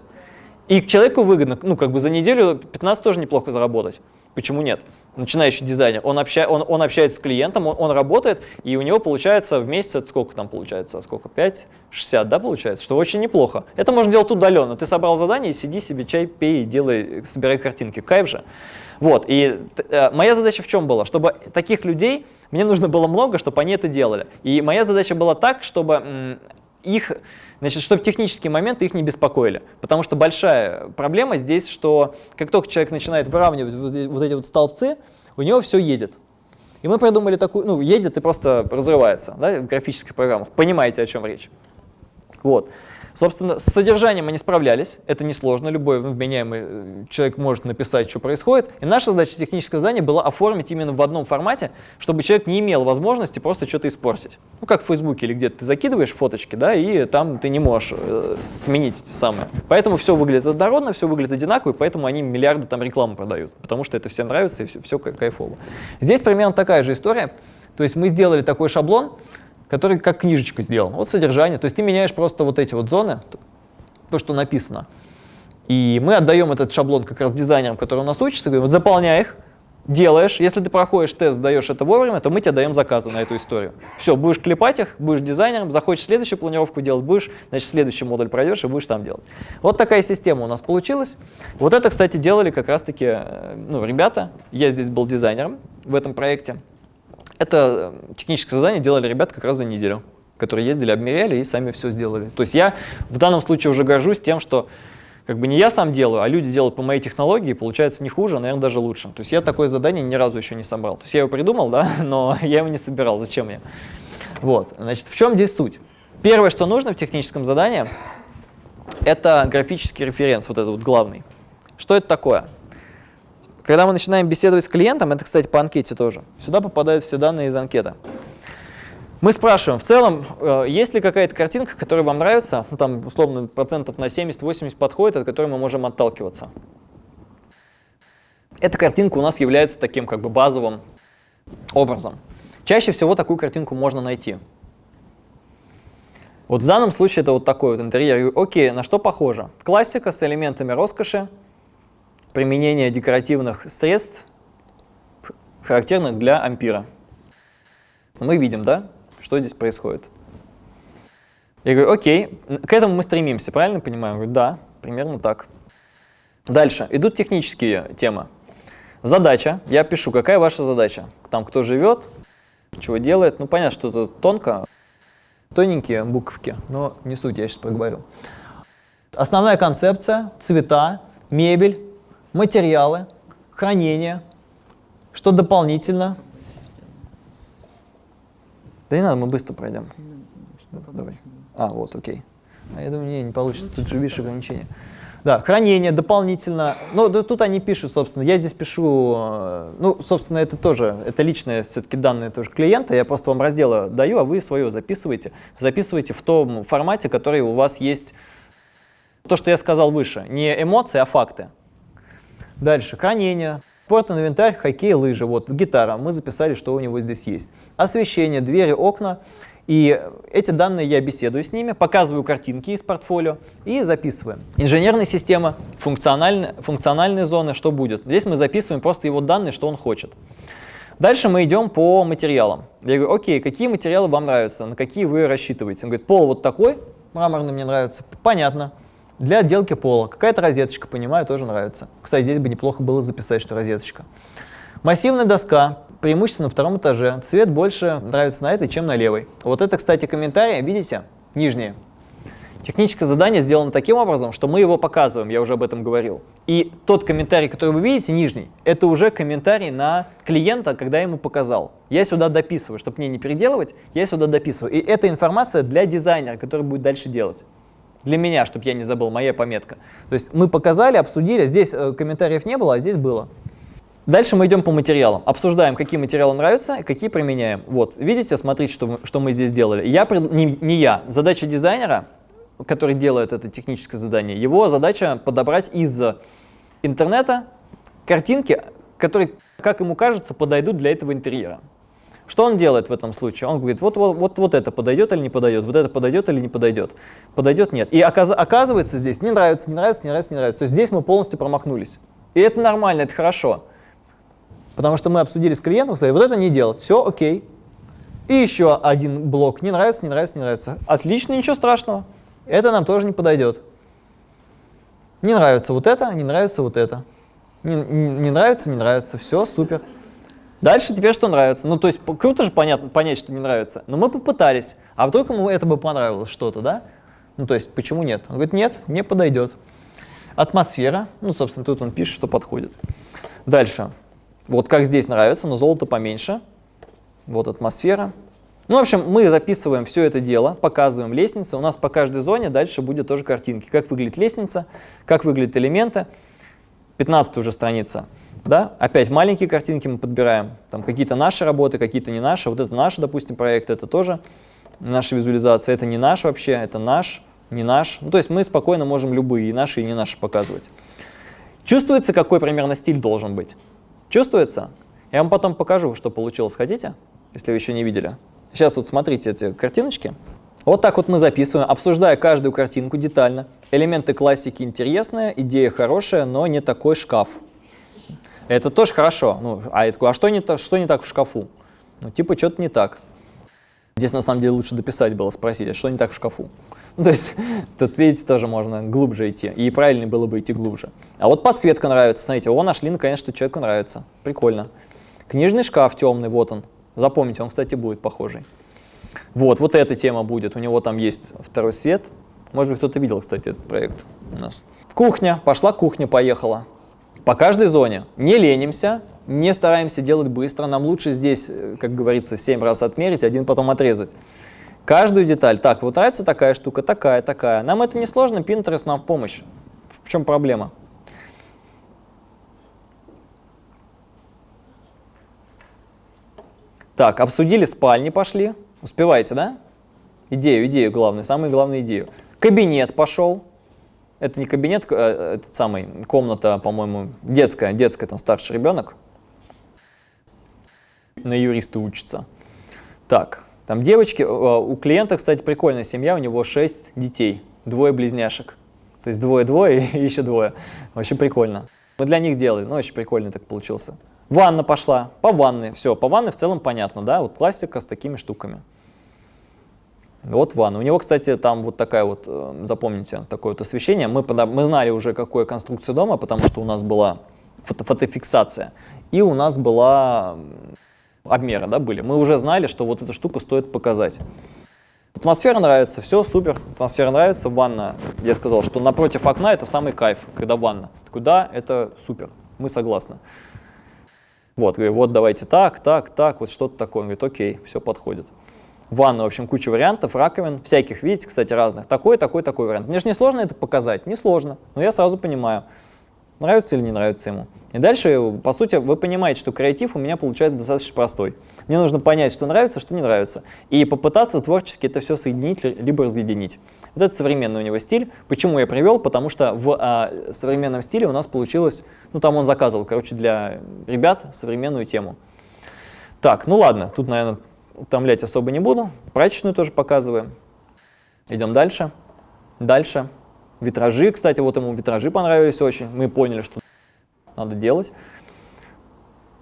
И человеку выгодно, ну как бы за неделю 15 тоже неплохо заработать. Почему нет? Начинающий дизайнер, он, обща, он, он общается с клиентом, он, он работает, и у него получается в месяц, сколько там получается, сколько, 5, 60, да, получается, что очень неплохо. Это можно делать удаленно. Ты собрал задание, сиди себе, чай пей, делай, собирай картинки. Кайф же. Вот, и э, моя задача в чем была? Чтобы таких людей, мне нужно было много, чтобы они это делали. И моя задача была так, чтобы их, значит, чтобы технические моменты их не беспокоили. Потому что большая проблема здесь, что как только человек начинает выравнивать вот эти вот столбцы, у него все едет. И мы придумали такую, ну, едет и просто разрывается да, в графических программах. Понимаете, о чем речь. Вот. Собственно, с содержанием не справлялись, это несложно, любой вменяемый э, человек может написать, что происходит. И наша задача технического задания была оформить именно в одном формате, чтобы человек не имел возможности просто что-то испортить. Ну, как в Фейсбуке или где-то ты закидываешь фоточки, да, и там ты не можешь э, сменить эти самые. Поэтому все выглядит однородно, все выглядит одинаково, и поэтому они миллиарды там рекламы продают, потому что это всем нравится и все, все кайфово. Здесь примерно такая же история. То есть мы сделали такой шаблон, который как книжечка сделан. Вот содержание. То есть ты меняешь просто вот эти вот зоны, то, что написано. И мы отдаем этот шаблон как раз дизайнерам, которые у нас учатся, говорим, вот заполняй их, делаешь. Если ты проходишь тест, сдаешь это вовремя, то мы тебе даем заказы на эту историю. Все, будешь клепать их, будешь дизайнером, захочешь следующую планировку делать, будешь, значит, следующий модуль пройдешь и будешь там делать. Вот такая система у нас получилась. Вот это, кстати, делали как раз-таки э, ну, ребята. Я здесь был дизайнером в этом проекте. Это э, техническое задание делали ребята как раз за неделю, которые ездили, обмеряли и сами все сделали. То есть я в данном случае уже горжусь тем, что как бы не я сам делаю, а люди делают по моей технологии, получается не хуже, а, наверное, даже лучше. То есть я такое задание ни разу еще не собрал. То есть я его придумал, да, но я его не собирал. Зачем я? Вот, значит, в чем здесь суть? Первое, что нужно в техническом задании, это графический референс, вот этот вот главный. Что это такое? Когда мы начинаем беседовать с клиентом, это, кстати, по анкете тоже, сюда попадают все данные из анкеты. Мы спрашиваем, в целом, э, есть ли какая-то картинка, которая вам нравится, ну, там, условно, процентов на 70-80 подходит, от которой мы можем отталкиваться. Эта картинка у нас является таким как бы базовым образом. Чаще всего такую картинку можно найти. Вот в данном случае это вот такой вот интерьер. Окей, на что похоже? Классика с элементами роскоши, применение декоративных средств, характерных для ампира. Мы видим, да, что здесь происходит. Я говорю, окей, к этому мы стремимся, правильно понимаю? Я говорю, да, примерно так. Дальше, идут технические темы. Задача, я пишу, какая ваша задача? Там кто живет, чего делает. Ну, понятно, что тут тонко, тоненькие буковки, но не суть, я сейчас проговорю. Основная концепция, цвета, мебель, материалы, хранение, что дополнительно. Да не надо, мы быстро пройдем. Давай. А, вот, окей. А я думаю, не, не получится, тут же видишь ограничения. Да, хранение дополнительно. Ну, да, тут они пишут, собственно. Я здесь пишу, э, ну, собственно, это тоже, это личные все-таки данные тоже клиента. Я просто вам разделы даю, а вы свое записываете. Записывайте в том формате, который у вас есть. То, что я сказал выше. Не эмоции, а факты. Дальше, хранение, спорт, инвентарь, хоккей, лыжи. Вот гитара, мы записали, что у него здесь есть. Освещение, двери, окна. И эти данные я беседую с ними, показываю картинки из портфолио и записываем. Инженерная система, функциональные, функциональные зоны, что будет. Здесь мы записываем просто его данные, что он хочет. Дальше мы идем по материалам. Я говорю, окей, какие материалы вам нравятся, на какие вы рассчитываете? Он говорит, пол вот такой, мраморный мне нравится. Понятно. Для отделки пола. Какая-то розеточка, понимаю, тоже нравится. Кстати, здесь бы неплохо было записать, что розеточка. Массивная доска, преимущественно на втором этаже. Цвет больше нравится на этой, чем на левой. Вот это, кстати, комментарии, видите, нижние. Техническое задание сделано таким образом, что мы его показываем, я уже об этом говорил. И тот комментарий, который вы видите, нижний, это уже комментарий на клиента, когда я ему показал. Я сюда дописываю, чтобы мне не переделывать, я сюда дописываю. И это информация для дизайнера, который будет дальше делать для меня, чтобы я не забыл, моя пометка. То есть мы показали, обсудили, здесь э, комментариев не было, а здесь было. Дальше мы идем по материалам, обсуждаем, какие материалы нравятся какие применяем. Вот, видите, смотрите, что, что мы здесь делали. Я, не, не я, задача дизайнера, который делает это техническое задание, его задача подобрать из интернета картинки, которые, как ему кажется, подойдут для этого интерьера. Что он делает в этом случае? Он говорит, вот, вот, вот, вот это подойдет или не подойдет, вот это подойдет или не подойдет. Подойдет, нет. И оказ оказывается здесь не нравится, не нравится, не нравится, не нравится. То есть здесь мы полностью промахнулись. И это нормально, это хорошо. Потому что мы обсудили с клиентом, сказали, вот это не делать, все окей. И еще один блок, не нравится, не нравится, не нравится. Отлично, ничего страшного, это нам тоже не подойдет. Не нравится вот это, не нравится вот это. Не, не, не нравится, не нравится, все, супер. Дальше теперь что нравится? Ну, то есть круто же понятно, понять, что не нравится. Но мы попытались. А вдруг ему это бы понравилось что-то, да? Ну, то есть почему нет? Он говорит, нет, не подойдет. Атмосфера. Ну, собственно, тут он пишет, что подходит. Дальше. Вот как здесь нравится, но золото поменьше. Вот атмосфера. Ну, в общем, мы записываем все это дело, показываем лестницы. У нас по каждой зоне дальше будет тоже картинки. Как выглядит лестница, как выглядят элементы. 15 уже страница. Да? Опять маленькие картинки мы подбираем. Там какие-то наши работы, какие-то не наши. Вот это наш, допустим, проект, это тоже наша визуализация. Это не наш вообще, это наш, не наш. Ну, то есть мы спокойно можем любые, и наши, и не наши показывать. Чувствуется, какой примерно стиль должен быть? Чувствуется? Я вам потом покажу, что получилось. Хотите? Если вы еще не видели. Сейчас вот смотрите эти картиночки. Вот так вот мы записываем, обсуждая каждую картинку детально. Элементы классики интересные, идея хорошая, но не такой шкаф. Это тоже хорошо. Ну, а я такой, а что не, так, что не так в шкафу? Ну, типа, что-то не так. Здесь, на самом деле, лучше дописать было, спросить, а что не так в шкафу? Ну, то есть, тут, видите, тоже можно глубже идти. И правильнее было бы идти глубже. А вот подсветка нравится. Смотрите, о, нашли, наконец, что человеку нравится. Прикольно. Книжный шкаф темный, вот он. Запомните, он, кстати, будет похожий. Вот, вот эта тема будет. У него там есть второй свет. Может быть, кто-то видел, кстати, этот проект у нас. Кухня. Пошла кухня, поехала. По каждой зоне. Не ленимся, не стараемся делать быстро. Нам лучше здесь, э, как говорится, 7 раз отмерить, один потом отрезать. Каждую деталь. Так, вот нравится такая штука, такая, такая. Нам это не сложно, Pinterest нам в помощь. В чем проблема? Так, обсудили спальни, пошли. Успеваете, да? Идею, идею главную, самую главную идею. Кабинет пошел. Это не кабинет, э, этот самый, комната, по-моему, детская, детская, там старший ребенок. На юриста учится. Так, там девочки, э, у клиента, кстати, прикольная семья, у него 6 детей, двое близняшек. То есть двое-двое и еще двое. Вообще прикольно. Мы для них делали, ну очень прикольно так получился. Ванна пошла, по ванной, все, по ванной в целом понятно, да, вот классика с такими штуками. Вот ванна. У него, кстати, там вот такая вот, э, запомните, такое вот освещение. Мы, мы знали уже, какая конструкция дома, потому что у нас была фото фотофиксация. И у нас была м, обмеры, да, были. Мы уже знали, что вот эту штуку стоит показать. Атмосфера нравится, все супер, атмосфера нравится, ванна, я сказал, что напротив окна это самый кайф, когда ванна. Такой, да, это супер, мы согласны. Вот, говорю, вот давайте так, так, так, вот что-то такое. Он говорит, окей, все подходит. Ванна, в общем, куча вариантов, раковин, всяких, видите, кстати, разных. Такой, такой, такой вариант. Мне же не сложно это показать? Не сложно, но я сразу понимаю, нравится или не нравится ему. И дальше, по сути, вы понимаете, что креатив у меня получается достаточно простой. Мне нужно понять, что нравится, что не нравится, и попытаться творчески это все соединить, ли- либо разъединить. Вот это современный у него стиль. Почему я привел? Потому что в а, современном стиле у нас получилось, ну там он заказывал, короче, для ребят современную тему. Так, ну ладно, тут, наверное, утомлять особо не буду. Прачечную тоже показываем. Идем дальше. Дальше. Витражи, кстати, вот ему витражи понравились очень. Мы поняли, что надо делать.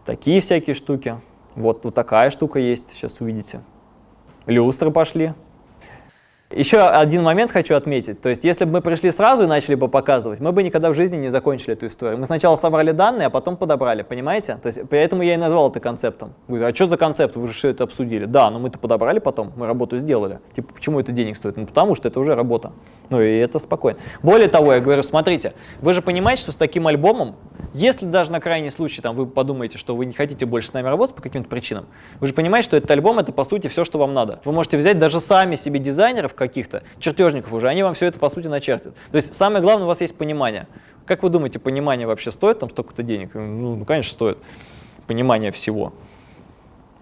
Такие всякие штуки. Вот, вот такая штука есть, сейчас увидите. Люстры пошли. Еще один момент хочу отметить. То есть, если бы мы пришли сразу и начали бы показывать, мы бы никогда в жизни не закончили эту историю. Мы сначала собрали данные, а потом подобрали, понимаете? То есть, поэтому я и назвал это концептом. Говорю, а что за концепт? Вы же все это обсудили. Да, но мы-то подобрали потом, мы работу сделали. Типа, почему это денег стоит? Ну, потому что это уже работа. Ну, и это спокойно. Более того, я говорю, смотрите, вы же понимаете, что с таким альбомом, если даже на крайний случай там, вы подумаете, что вы не хотите больше с нами работать по каким-то причинам, вы же понимаете, что этот альбом это по сути все, что вам надо. Вы можете взять даже сами себе дизайнеров каких-то, чертежников уже, они вам все это по сути начертят. То есть самое главное, у вас есть понимание. Как вы думаете, понимание вообще стоит там столько-то денег? Ну, ну, конечно, стоит. Понимание всего.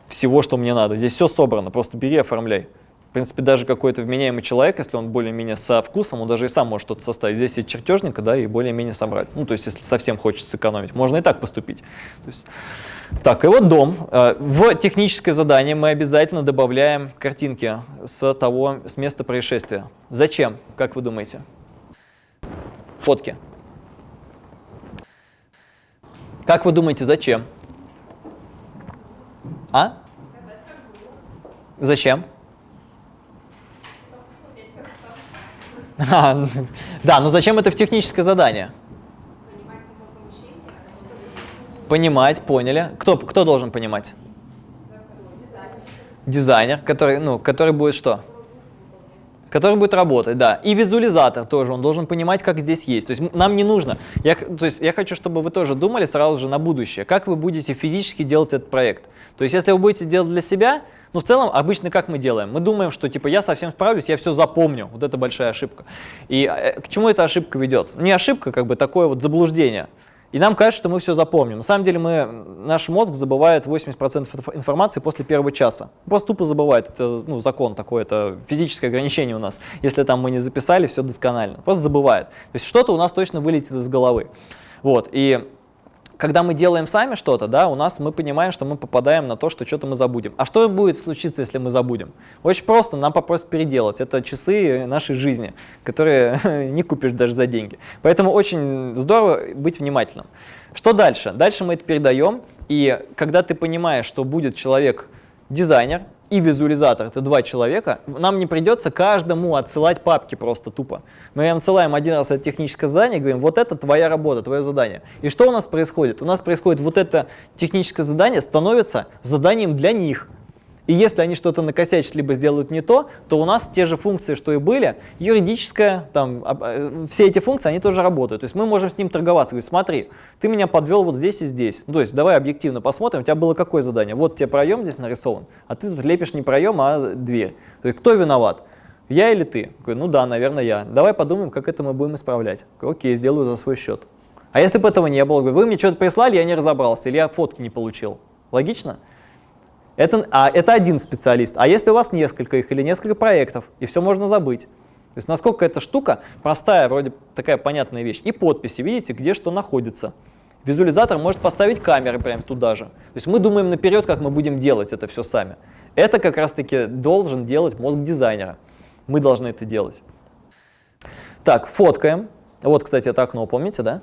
Всего, что мне надо. Здесь все собрано, просто бери, оформляй. Принципе, даже какой-то вменяемый человек, если он более-менее со вкусом, он даже и сам может что-то составить. Здесь есть чертежника, да, и более-менее собрать. Ну, то есть, если совсем хочется сэкономить, можно и так поступить. То есть, так, и вот дом. Э, В техническое задание мы обязательно добавляем картинки с того, с места происшествия. Зачем, как вы думаете? Фотки. Как вы думаете, зачем? А? Зачем? А, да, но зачем это в техническое задание? Понимать, поняли. Кто, кто должен понимать? Дизайнер, который, ну, который будет что? Который будет работать, да. И визуализатор тоже, он должен понимать, как здесь есть. То есть нам не нужно. Я, то есть я хочу, чтобы вы тоже думали сразу же на будущее, как вы будете физически делать этот проект. То есть если вы будете делать для себя, ну в целом обычно как мы делаем? Мы думаем, что типа я совсем справлюсь, я все запомню. Вот это большая ошибка. И э, к чему эта ошибка ведет? Не ошибка, как бы такое вот заблуждение. И нам кажется, что мы все запомним. На самом деле мы, наш мозг забывает 80% инф- информации после первого часа. Просто тупо забывает. Это ну, закон такой, это физическое ограничение у нас. Если там мы не записали, все досконально. Просто забывает. То есть что-то у нас точно вылетит из головы. Вот. И когда мы делаем сами что-то, да, у нас мы понимаем, что мы попадаем на то, что что-то мы забудем. А что будет случиться, если мы забудем? Очень просто, нам попросят переделать. Это часы нашей жизни, которые не купишь даже за деньги. Поэтому очень здорово быть внимательным. Что дальше? Дальше мы это передаем, и когда ты понимаешь, что будет человек дизайнер и визуализатор, это два человека, нам не придется каждому отсылать папки просто тупо. Мы им отсылаем один раз это техническое задание говорим, вот это твоя работа, твое задание. И что у нас происходит? У нас происходит вот это техническое задание становится заданием для них. И если они что-то накосячат, либо сделают не то, то у нас те же функции, что и были, юридическая, там, э, все эти функции, они тоже работают. То есть мы можем с ним торговаться, говорить, смотри, ты меня подвел вот здесь и здесь. Ну, то есть давай объективно посмотрим, у тебя было какое задание? Вот тебе проем здесь нарисован, а ты тут лепишь не проем, а дверь. То есть кто виноват? Я или ты? Говорю, ну да, наверное, я. Давай подумаем, как это мы будем исправлять. Говорю, Окей, сделаю за свой счет. А если бы этого не было? Говорю, вы мне что-то прислали, я не разобрался, или я фотки не получил. Логично? Это, а, это один специалист. А если у вас несколько их или несколько проектов, и все можно забыть. То есть насколько эта штука простая, вроде такая понятная вещь. И подписи, видите, где что находится. Визуализатор может поставить камеры прямо туда же. То есть мы думаем наперед, как мы будем делать это все сами. Это как раз-таки должен делать мозг дизайнера. Мы должны это делать. Так, фоткаем. Вот, кстати, это окно, помните, да?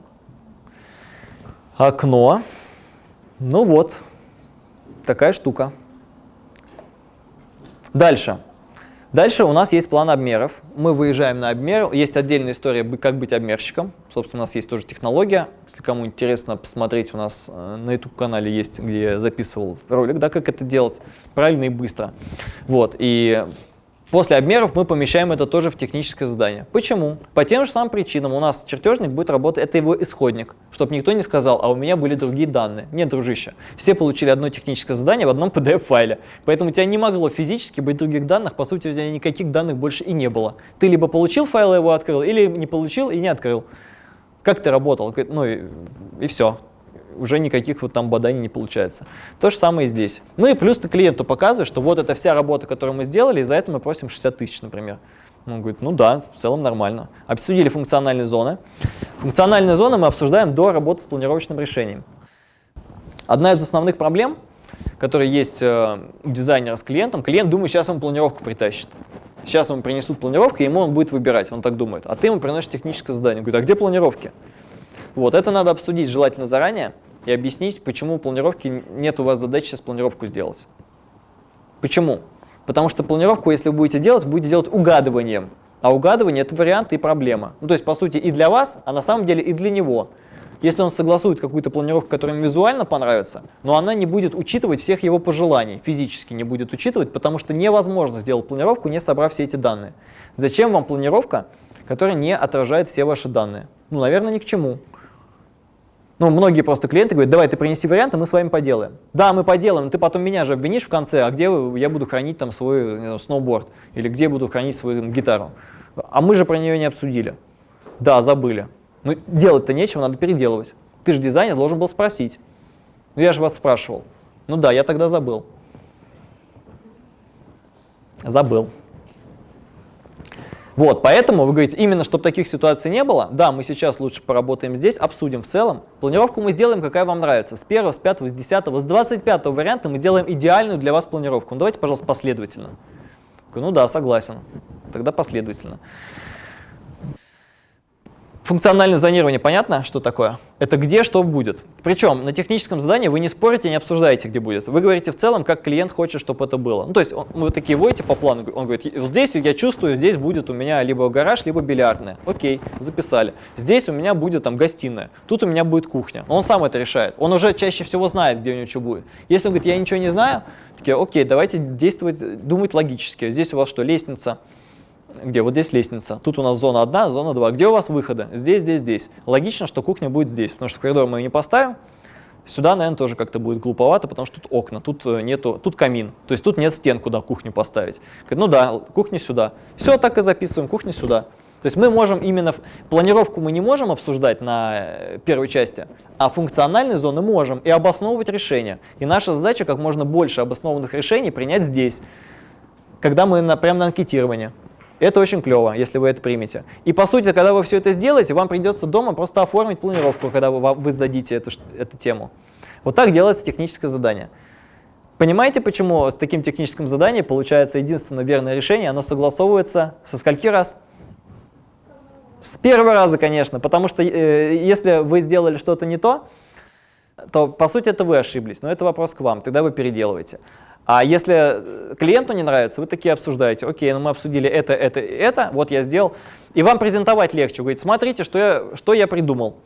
Окно. Ну вот, такая штука. Дальше. Дальше у нас есть план обмеров. Мы выезжаем на обмер. Есть отдельная история, как быть обмерщиком. Собственно, у нас есть тоже технология. Если кому интересно посмотреть, у нас э, на YouTube-канале есть, где я записывал ролик, да, как это делать правильно и быстро. Вот. И После обмеров мы помещаем это тоже в техническое задание. Почему? По тем же самым причинам у нас чертежник будет работать, это его исходник, чтобы никто не сказал, а у меня были другие данные. Нет, дружище, все получили одно техническое задание в одном PDF-файле, поэтому у тебя не могло физически быть других данных, по сути у тебя никаких данных больше и не было. Ты либо получил файл его открыл, или не получил и не открыл. Как ты работал? Ну и, и все. Уже никаких вот там боданий не получается. То же самое и здесь. Ну и плюс ты клиенту показываешь, что вот это вся работа, которую мы сделали, и за это мы просим 60 тысяч, например. Он говорит, ну да, в целом нормально. Обсудили функциональные зоны. Функциональные зоны мы обсуждаем до работы с планировочным решением. Одна из основных проблем, которая есть э, у дизайнера с клиентом, клиент думает, сейчас ему планировку притащит. Сейчас ему принесут планировку, и ему он будет выбирать, он так думает. А ты ему приносишь техническое задание. Он говорит, а где планировки? Вот, это надо обсудить желательно заранее и объяснить, почему планировки нет у вас задачи сейчас планировку сделать. Почему? Потому что планировку, если вы будете делать, будете делать угадыванием. А угадывание – это вариант и проблема. Ну, то есть, по сути, и для вас, а на самом деле и для него. Если он согласует какую-то планировку, которая ему визуально понравится, но она не будет учитывать всех его пожеланий, физически не будет учитывать, потому что невозможно сделать планировку, не собрав все эти данные. Зачем вам планировка, которая не отражает все ваши данные? Ну, наверное, ни к чему. Ну, многие просто клиенты говорят, давай ты принеси варианты, мы с вами поделаем. Да, мы поделаем, ты потом меня же обвинишь в конце, а где я буду хранить там свой знаю, сноуборд, или где буду хранить свою там, гитару. А мы же про нее не обсудили. Да, забыли. Ну, делать-то нечего, надо переделывать. Ты же дизайнер должен был спросить. Ну, я же вас спрашивал. Ну да, я тогда забыл. Забыл. Вот, поэтому вы говорите, именно чтобы таких ситуаций не было, да, мы сейчас лучше поработаем здесь, обсудим в целом. Планировку мы сделаем, какая вам нравится. С первого, с пятого, с десятого, с двадцать пятого варианта мы делаем идеальную для вас планировку. Ну, давайте, пожалуйста, последовательно. Ну да, согласен. Тогда последовательно. Функциональное зонирование понятно, что такое? Это где что будет. Причем на техническом задании вы не спорите, не обсуждаете, где будет. Вы говорите в целом, как клиент хочет, чтобы это было. Ну, то есть он, вы такие вводите по плану, он говорит, здесь я чувствую, здесь будет у меня либо гараж, либо бильярдная. Окей, записали. Здесь у меня будет там гостиная, тут у меня будет кухня. Он сам это решает. Он уже чаще всего знает, где у него что будет. Если он говорит, я ничего не знаю, такие, окей, давайте действовать, думать логически. Здесь у вас что, лестница, где? Вот здесь лестница. Тут у нас зона 1, зона 2. Где у вас выходы? Здесь, здесь, здесь. Логично, что кухня будет здесь, потому что коридор мы ее не поставим. Сюда, наверное, тоже как-то будет глуповато, потому что тут окна, тут э, нету, тут камин. То есть тут нет стен, куда кухню поставить. Ну да, кухня сюда. Все так и записываем, кухня сюда. То есть мы можем именно, планировку мы не можем обсуждать на э, первой части, а функциональные зоны можем и обосновывать решения. И наша задача как можно больше обоснованных решений принять здесь, когда мы на, прямо на анкетирование. Это очень клево, если вы это примете. И по сути, когда вы все это сделаете, вам придется дома просто оформить планировку, когда вы, вы сдадите эту, эту тему. Вот так делается техническое задание. Понимаете, почему с таким техническим заданием получается единственное верное решение, оно согласовывается со скольки раз? С первого раза, конечно, потому что э, если вы сделали что-то не то, то по сути это вы ошиблись, но это вопрос к вам, тогда вы переделываете. А если э, клиенту не нравится, вы такие обсуждаете, окей, ну мы обсудили это, это, это, вот я сделал. И вам презентовать легче, говорит, смотрите, что я, что я придумал.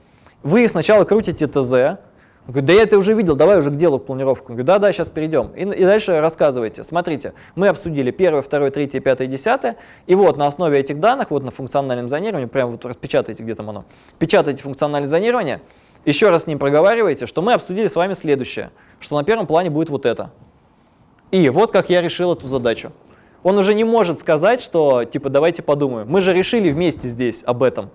Вы сначала крутите ТЗ, говорит, да я это уже видел, давай уже к делу, планировку. Он говорит, да-да, сейчас перейдем. И, и дальше рассказывайте. Смотрите, мы обсудили первое, второе, третье, пятое, десятое. И вот на основе этих данных, вот на функциональном зонировании, прямо вот распечатайте, где там оно, печатайте функциональное зонирование, еще раз с ним проговаривайте, что мы обсудили с вами следующее, что на первом плане будет вот это. И вот как я решил эту задачу. Он уже не может сказать, что типа давайте подумаем. Мы же решили вместе здесь об этом.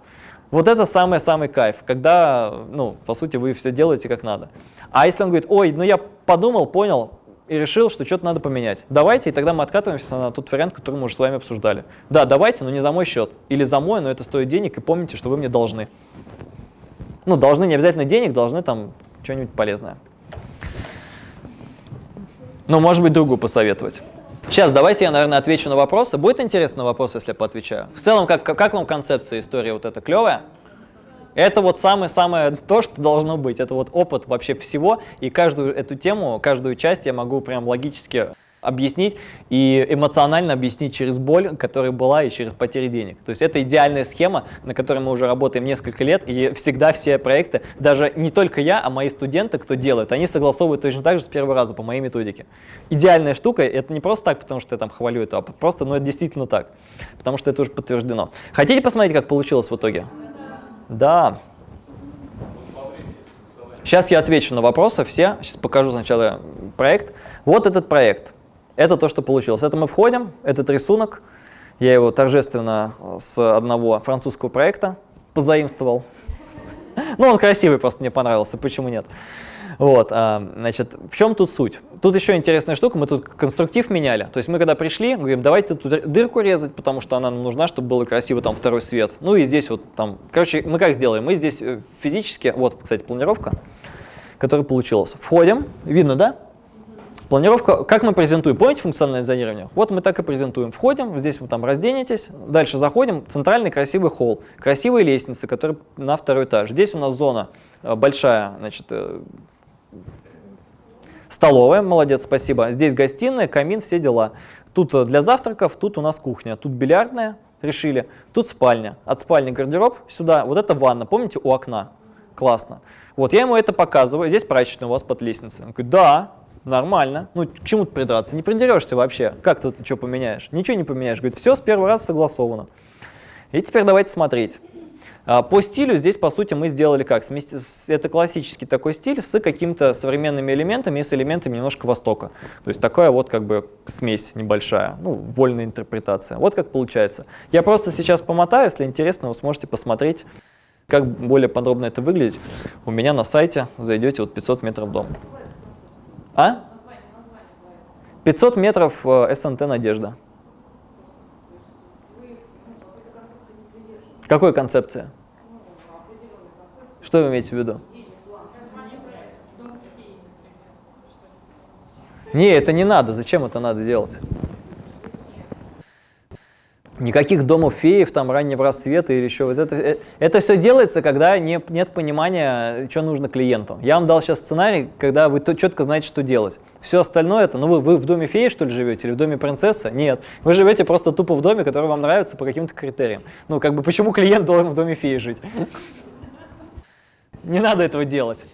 Вот это самый-самый кайф, когда, ну, по сути, вы все делаете как надо. А если он говорит, ой, ну я подумал, понял и решил, что что-то надо поменять. Давайте, и тогда мы откатываемся на тот вариант, который мы уже с вами обсуждали. Да, давайте, но не за мой счет. Или за мой, но это стоит денег, и помните, что вы мне должны. Ну, должны не обязательно денег, должны там что-нибудь полезное. Ну, может быть, другу посоветовать. Сейчас давайте я, наверное, отвечу на вопросы. Будет интересно на вопросы, если я поотвечаю? В целом, как, как вам концепция истории вот эта клевая? Это вот самое-самое то, что должно быть. Это вот опыт вообще всего. И каждую эту тему, каждую часть я могу прям логически объяснить и эмоционально объяснить через боль, которая была, и через потери денег. То есть это идеальная схема, на которой мы уже работаем несколько лет, и всегда все проекты, даже не только я, а мои студенты, кто делают, они согласовывают точно так же с первого раза по моей методике. Идеальная штука, это не просто так, потому что я там хвалю это, а просто, ну это действительно так, потому что это уже подтверждено. Хотите посмотреть, как получилось в итоге? Да. Сейчас я отвечу на вопросы все. Сейчас покажу сначала проект. Вот этот проект. Это то, что получилось. Это мы входим, этот рисунок. Я его торжественно с одного французского проекта позаимствовал. Ну, он красивый, просто мне понравился, почему нет. Вот, а, значит, в чем тут суть? Тут еще интересная штука, мы тут конструктив меняли. То есть мы когда пришли, говорим, давайте тут дырку резать, потому что она нам нужна, чтобы было красиво там второй свет. Ну и здесь вот там, короче, мы как сделаем? Мы здесь э, физически, вот, кстати, планировка, которая получилась. Входим, видно, да? Планировка, как мы презентуем, помните функциональное зонирование? Вот мы так и презентуем. Входим, здесь вы там разденетесь, дальше заходим, центральный красивый холл, красивые лестницы, которые на второй этаж. Здесь у нас зона э, большая, значит, э, столовая, молодец, спасибо. Здесь гостиная, камин, все дела. Тут э, для завтраков, тут у нас кухня, тут бильярдная, решили, тут спальня. От спальни гардероб сюда, вот это ванна, помните, у окна? Классно. Вот я ему это показываю, здесь прачечная у вас под лестницей. Он говорит, да, Нормально. Ну, к чему ты придраться? Не придерешься вообще. Как ты, ты что поменяешь? Ничего не поменяешь. Говорит, все с первого раза согласовано. И теперь давайте смотреть. А, по стилю здесь, по сути, мы сделали как? Это классический такой стиль с какими-то современными элементами и с элементами немножко Востока. То есть такая вот как бы смесь небольшая, ну, вольная интерпретация. Вот как получается. Я просто сейчас помотаю, если интересно, вы сможете посмотреть, как более подробно это выглядит. У меня на сайте зайдете вот 500 метров дом. А? 500 метров э, СНТ «Надежда». Какой концепция? Что вы имеете в виду? Не, это не надо. Зачем это надо делать? Никаких домов феев, там, раннего рассвета или еще. Вот это, э, это все делается, когда не, нет понимания, что нужно клиенту. Я вам дал сейчас сценарий, когда вы четко знаете, что делать. Все остальное это, ну вы, вы в доме феи, что ли, живете, или в доме принцессы? Нет. Вы живете просто тупо в доме, который вам нравится по каким-то критериям. Ну, как бы, почему клиент должен в доме феи жить? Не надо этого делать.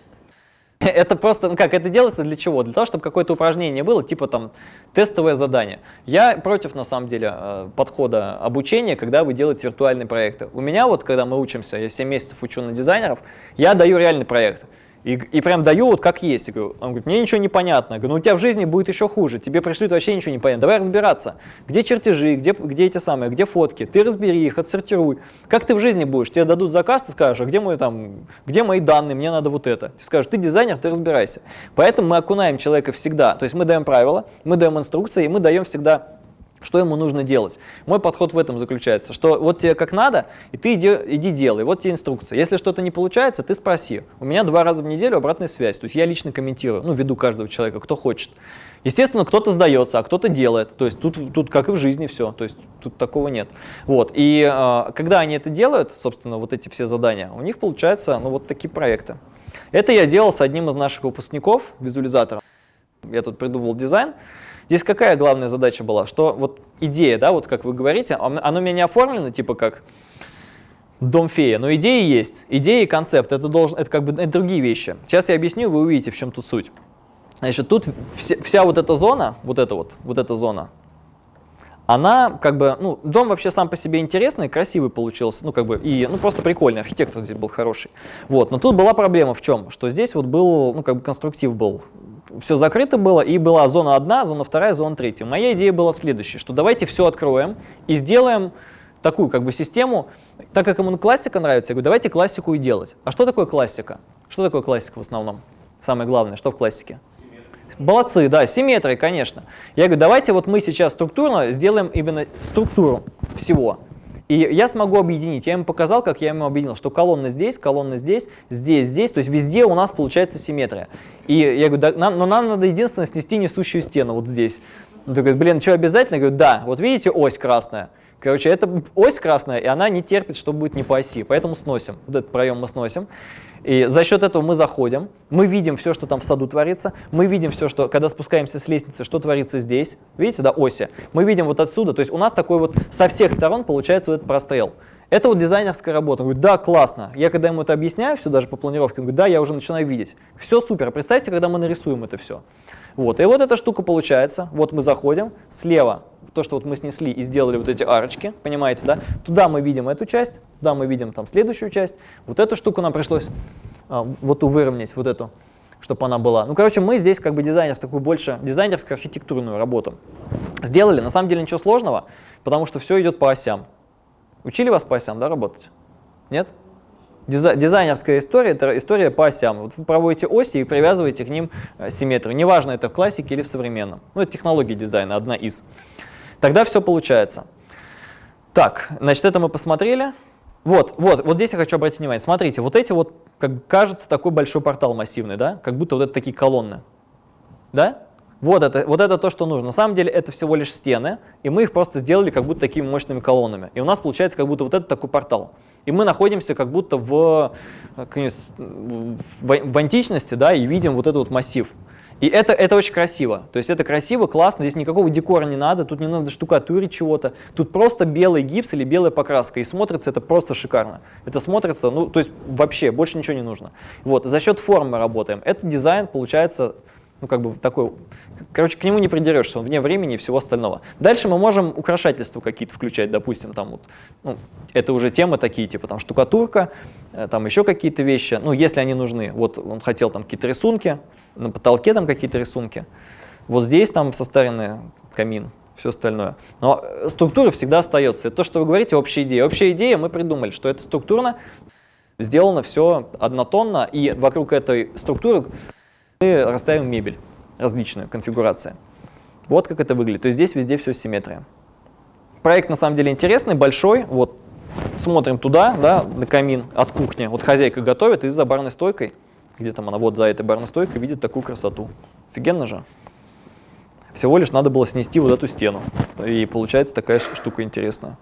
Это просто, ну как, это делается для чего? Для того, чтобы какое-то упражнение было, типа там тестовое задание. Я против, на самом деле, э, подхода обучения, когда вы делаете виртуальные проекты. У меня вот, когда мы учимся, я 7 месяцев учу на дизайнеров, я даю реальный проект. И, и прям даю вот как есть. Говорю, он говорит, мне ничего не понятно. Я говорю, ну у тебя в жизни будет еще хуже. Тебе пришлют вообще ничего не понятно. Давай разбираться. Где чертежи, где, где эти самые, где фотки. Ты разбери их, отсортируй. Как ты в жизни будешь? Тебе дадут заказ, ты скажешь, а где, мой, там, где мои данные, мне надо вот это. Ты скажешь, ты дизайнер, ты разбирайся. Поэтому мы окунаем человека всегда. То есть мы даем правила, мы даем инструкции, и мы даем всегда что ему нужно делать? Мой подход в этом заключается, что вот тебе как надо, и ты иди, иди делай, вот тебе инструкция. Если что-то не получается, ты спроси. У меня два раза в неделю обратная связь, то есть я лично комментирую, ну, веду каждого человека, кто хочет. Естественно, кто-то сдается, а кто-то делает. То есть тут, тут как и в жизни все, то есть тут такого нет. Вот. И э, когда они это делают, собственно, вот эти все задания, у них получаются ну, вот такие проекты. Это я делал с одним из наших выпускников, визуализатором. Я тут придумывал дизайн. Здесь какая главная задача была? Что вот идея, да, вот как вы говорите, оно оно у меня не оформлено типа как дом фея, но идеи есть. Идеи и концепт, это, должен, это как бы это другие вещи. Сейчас я объясню, вы увидите, в чем тут суть. Значит, тут все- вся вот эта зона, вот эта вот, вот эта зона, она как бы, ну, дом вообще сам по себе интересный, красивый получился, ну, как бы, и, ну, просто прикольный, архитектор здесь был хороший. Вот, но тут была проблема в чем? Что здесь вот был, ну, как бы конструктив был, все закрыто было, и была зона одна, зона вторая, зона третья. Моя идея была следующая, что давайте все откроем и сделаем такую, как бы, систему, так как ему классика нравится, я говорю, давайте классику и делать. А что такое классика? Что такое классика в основном? Самое главное, что в классике? Молодцы, да, симметрия, конечно. Я говорю, давайте вот мы сейчас структурно сделаем именно структуру всего. И я смогу объединить. Я ему показал, как я ему объединил, что колонна здесь, колонна здесь, здесь, здесь. То есть везде у нас получается симметрия. И я говорю, да, нам, но нам надо единственное снести несущую стену вот здесь. Он такой, блин, что обязательно? Я говорю, да, вот видите ось красная. Короче, это ось красная, и она не терпит, что будет не по оси. Поэтому сносим. Вот этот проем мы сносим. И за счет этого мы заходим, мы видим все, что там в саду творится, мы видим все, что, когда спускаемся с лестницы, что творится здесь. Видите, да, оси. Мы видим вот отсюда, то есть у нас такой вот со всех сторон получается вот этот прострел. Это вот дизайнерская работа. Он говорит, да, классно. Я когда ему это объясняю, все даже по планировке, он говорит, да, я уже начинаю видеть. Все супер. Представьте, когда мы нарисуем это все. Вот, и вот эта штука получается. Вот мы заходим, слева то, что вот мы снесли и сделали вот эти арочки, понимаете, да? Туда мы видим эту часть, туда мы видим там следующую часть. Вот эту штуку нам пришлось а, вот выровнять, вот эту, чтобы она была. Ну, короче, мы здесь как бы дизайнер, такую больше дизайнерско-архитектурную работу сделали. На самом деле ничего сложного, потому что все идет по осям. Учили вас по осям, да, работать? Нет? Дизай- дизайнерская история – это история по осям. Вот вы проводите оси и привязываете к ним э, симметрию. Неважно, это в классике или в современном. Ну, это технология дизайна, одна из. Тогда все получается. Так, значит, это мы посмотрели. Вот, вот, вот здесь я хочу обратить внимание. Смотрите, вот эти вот, как кажется, такой большой портал массивный, да? Как будто вот это такие колонны. Да? Вот это, вот это то, что нужно. На самом деле это всего лишь стены, и мы их просто сделали как будто такими мощными колоннами. И у нас получается как будто вот это такой портал. И мы находимся как будто в, в, в античности, да, и видим вот этот вот массив. И это, это очень красиво. То есть это красиво, классно, здесь никакого декора не надо, тут не надо штукатурить чего-то. Тут просто белый гипс или белая покраска, и смотрится это просто шикарно. Это смотрится, ну, то есть вообще больше ничего не нужно. Вот, за счет формы работаем. Этот дизайн получается ну, как бы такой, короче, к нему не придерешься, он вне времени и всего остального. Дальше мы можем украшательства какие-то включать, допустим, там вот, ну, это уже темы такие, типа там штукатурка, э, там еще какие-то вещи, ну, если они нужны. Вот он хотел там какие-то рисунки, на потолке там какие-то рисунки, вот здесь там состаренный камин, все остальное. Но э, структура всегда остается. Это то, что вы говорите, общая идея. Общая идея, мы придумали, что это структурно, сделано все однотонно, и вокруг этой структуры мы расставим мебель, различную конфигурация. Вот как это выглядит. То есть здесь везде все симметрия. Проект на самом деле интересный, большой. Вот смотрим туда, да, на камин от кухни. Вот хозяйка готовит и за барной стойкой, где там она, вот за этой барной стойкой, видит такую красоту. Офигенно же. Всего лишь надо было снести вот эту стену. И получается такая штука интересная.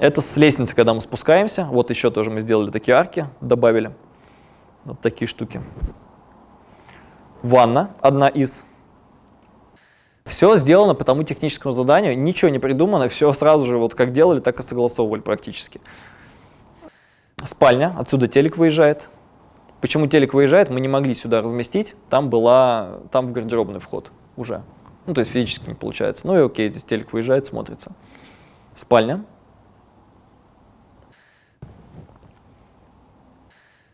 Это с лестницы, когда мы спускаемся. Вот еще тоже мы сделали такие арки, добавили. Вот такие штуки. Ванна одна из. Все сделано по тому техническому заданию, ничего не придумано, все сразу же вот как делали, так и согласовывали практически. Спальня, отсюда телек выезжает. Почему телек выезжает, мы не могли сюда разместить, там была, там в гардеробный вход уже. Ну, то есть физически не получается. Ну и окей, здесь телек выезжает, смотрится. Спальня.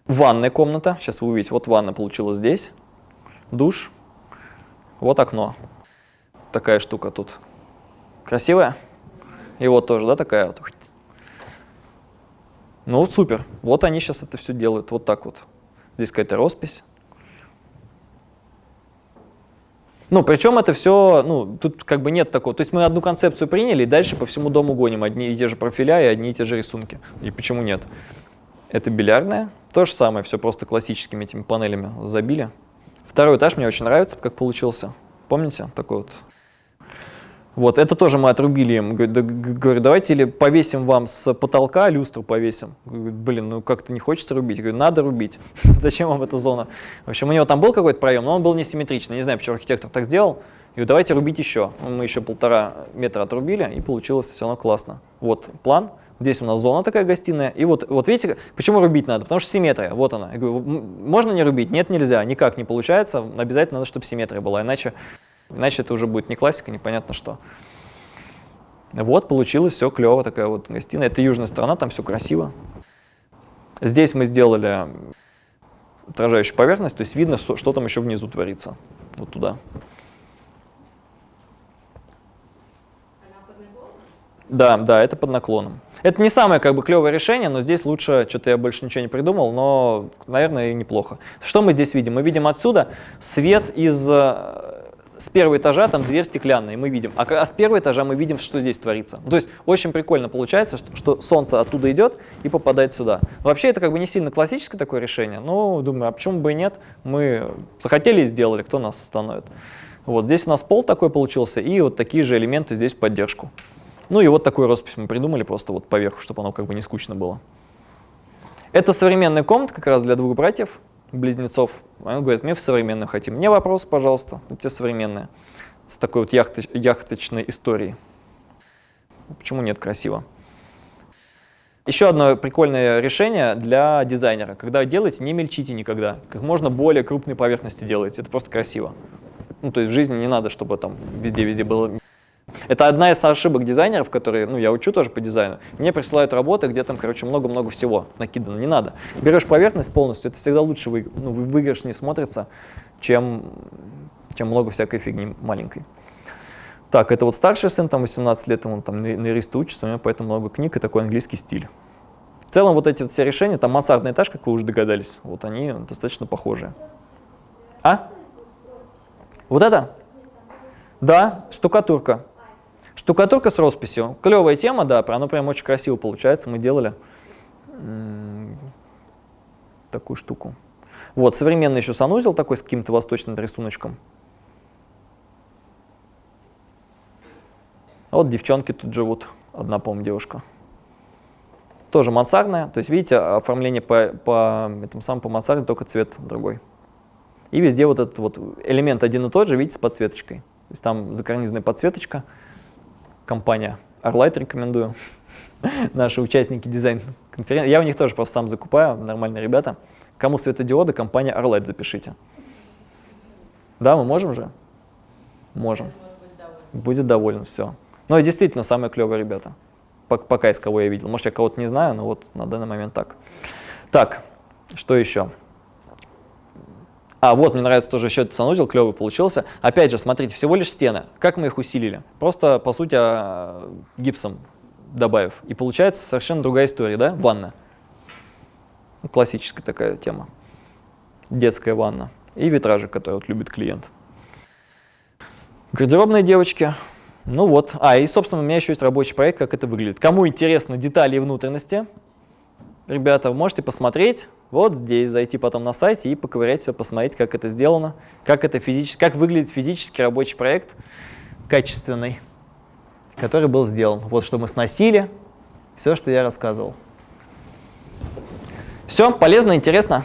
Ванная комната, сейчас вы увидите, вот ванна получилась здесь, душ, вот окно. Такая штука тут. Красивая? И вот тоже, да, такая вот. Ну, вот супер. Вот они сейчас это все делают, вот так вот. Здесь какая-то роспись. Ну, причем это все, ну, тут как бы нет такого. То есть мы одну концепцию приняли, и дальше по всему дому гоним одни и те же профиля и одни и те же рисунки. И почему нет? Это бильярдная. То же самое, все просто классическими этими панелями забили. Второй этаж мне очень нравится, как получился. Помните? Такой вот. Вот, это тоже мы отрубили им. Говорю, давайте или повесим вам с потолка, люстру повесим. Говорю, Блин, ну как-то не хочется рубить. Говорю, надо рубить. Зачем вам эта зона? В общем, у него там был какой-то проем, но он был несимметричный. Не знаю, почему архитектор так сделал. Говорю, давайте рубить еще. Мы еще полтора метра отрубили, и получилось все равно классно. Вот план. Здесь у нас зона такая гостиная. И вот, вот видите, почему рубить надо? Потому что симметрия, вот она. Я говорю, «М, можно не рубить? Нет, нельзя, никак не получается. Обязательно надо, чтобы симметрия была, иначе, иначе это уже будет не классика, непонятно что. Вот, получилось все клево, такая вот гостиная. Это южная сторона, там все красиво. Здесь мы сделали отражающую поверхность, то есть видно, что, что там еще внизу творится. Вот туда. Да, да, это под наклоном. Это не самое как бы клевое решение, но здесь лучше, что-то я больше ничего не придумал, но, наверное, и неплохо. Что мы здесь видим? Мы видим отсюда свет из э, с первого этажа, там дверь стеклянная, мы видим. А, а с первого этажа мы видим, что здесь творится. То есть очень прикольно получается, что, что солнце оттуда идет и попадает сюда. Вообще это как бы не сильно классическое такое решение, но думаю, а почему бы и нет? Мы захотели и сделали, кто нас остановит. Вот здесь у нас пол такой получился, и вот такие же элементы здесь в поддержку. Ну и вот такую роспись мы придумали просто вот поверху, чтобы оно как бы не скучно было. Это современная комната как раз для двух братьев, близнецов. Они говорят, мы в современную хотим. Мне вопрос, пожалуйста, те современные, с такой вот яхты- яхточной историей. Почему нет, красиво. Еще одно прикольное решение для дизайнера. Когда делаете, не мельчите никогда. Как можно более крупные поверхности делайте. Это просто красиво. Ну, то есть в жизни не надо, чтобы там везде-везде было это одна из ошибок дизайнеров, которые, ну, я учу тоже по дизайну. Мне присылают работы, где там, короче, много-много всего накидано. Не надо. Берешь поверхность полностью, это всегда лучше вы, ну, вы- выигрышнее смотрится, чем, чем много всякой фигни маленькой. Так, это вот старший сын, там 18 лет, он там на, на учится, у него поэтому много книг и такой английский стиль. В целом вот эти вот все решения, там мансардный этаж, как вы уже догадались, вот они достаточно похожие. А? Вот это? Да, штукатурка. Штукатурка с росписью. Клевая тема, да, оно прям очень красиво получается. Мы делали такую штуку. Вот, современный еще санузел такой с каким-то восточным рисуночком. А Вот девчонки тут живут, одна, по-моему, девушка. Тоже мансардная, то есть, видите, оформление по, по, этому самому, по мансарде, только цвет другой. И везде вот этот вот элемент один и тот же, видите, с подсветочкой. То есть там закарнизная подсветочка. Компания Arlight рекомендую. Наши участники дизайн-конференции. Я у них тоже просто сам закупаю, нормальные ребята. Кому светодиоды, компания Arlight запишите. Да, мы можем же? Можем. Будет доволен, все. Ну и действительно, самые клевые ребята. Пок- Пока из кого я видел. Может, я кого-то не знаю, но вот на данный момент так. Так, что еще? А, вот, мне нравится тоже еще этот санузел, клевый получился. Опять же, смотрите, всего лишь стены. Как мы их усилили? Просто, по сути, а, гипсом добавив. И получается совершенно другая история, да? Ванна. Ну, Классическая такая тема. Детская ванна. И витражи, которые вот любит клиент. Гардеробные девочки. Ну вот. А, и, собственно, у меня еще есть рабочий проект, как это выглядит. Кому интересны детали и внутренности, ребята, вы можете посмотреть вот здесь, зайти потом на сайте и поковырять все, посмотреть, как это сделано, как, это физически, как выглядит физически рабочий проект качественный, который был сделан. Вот что мы сносили, все, что я рассказывал. Все, полезно, интересно.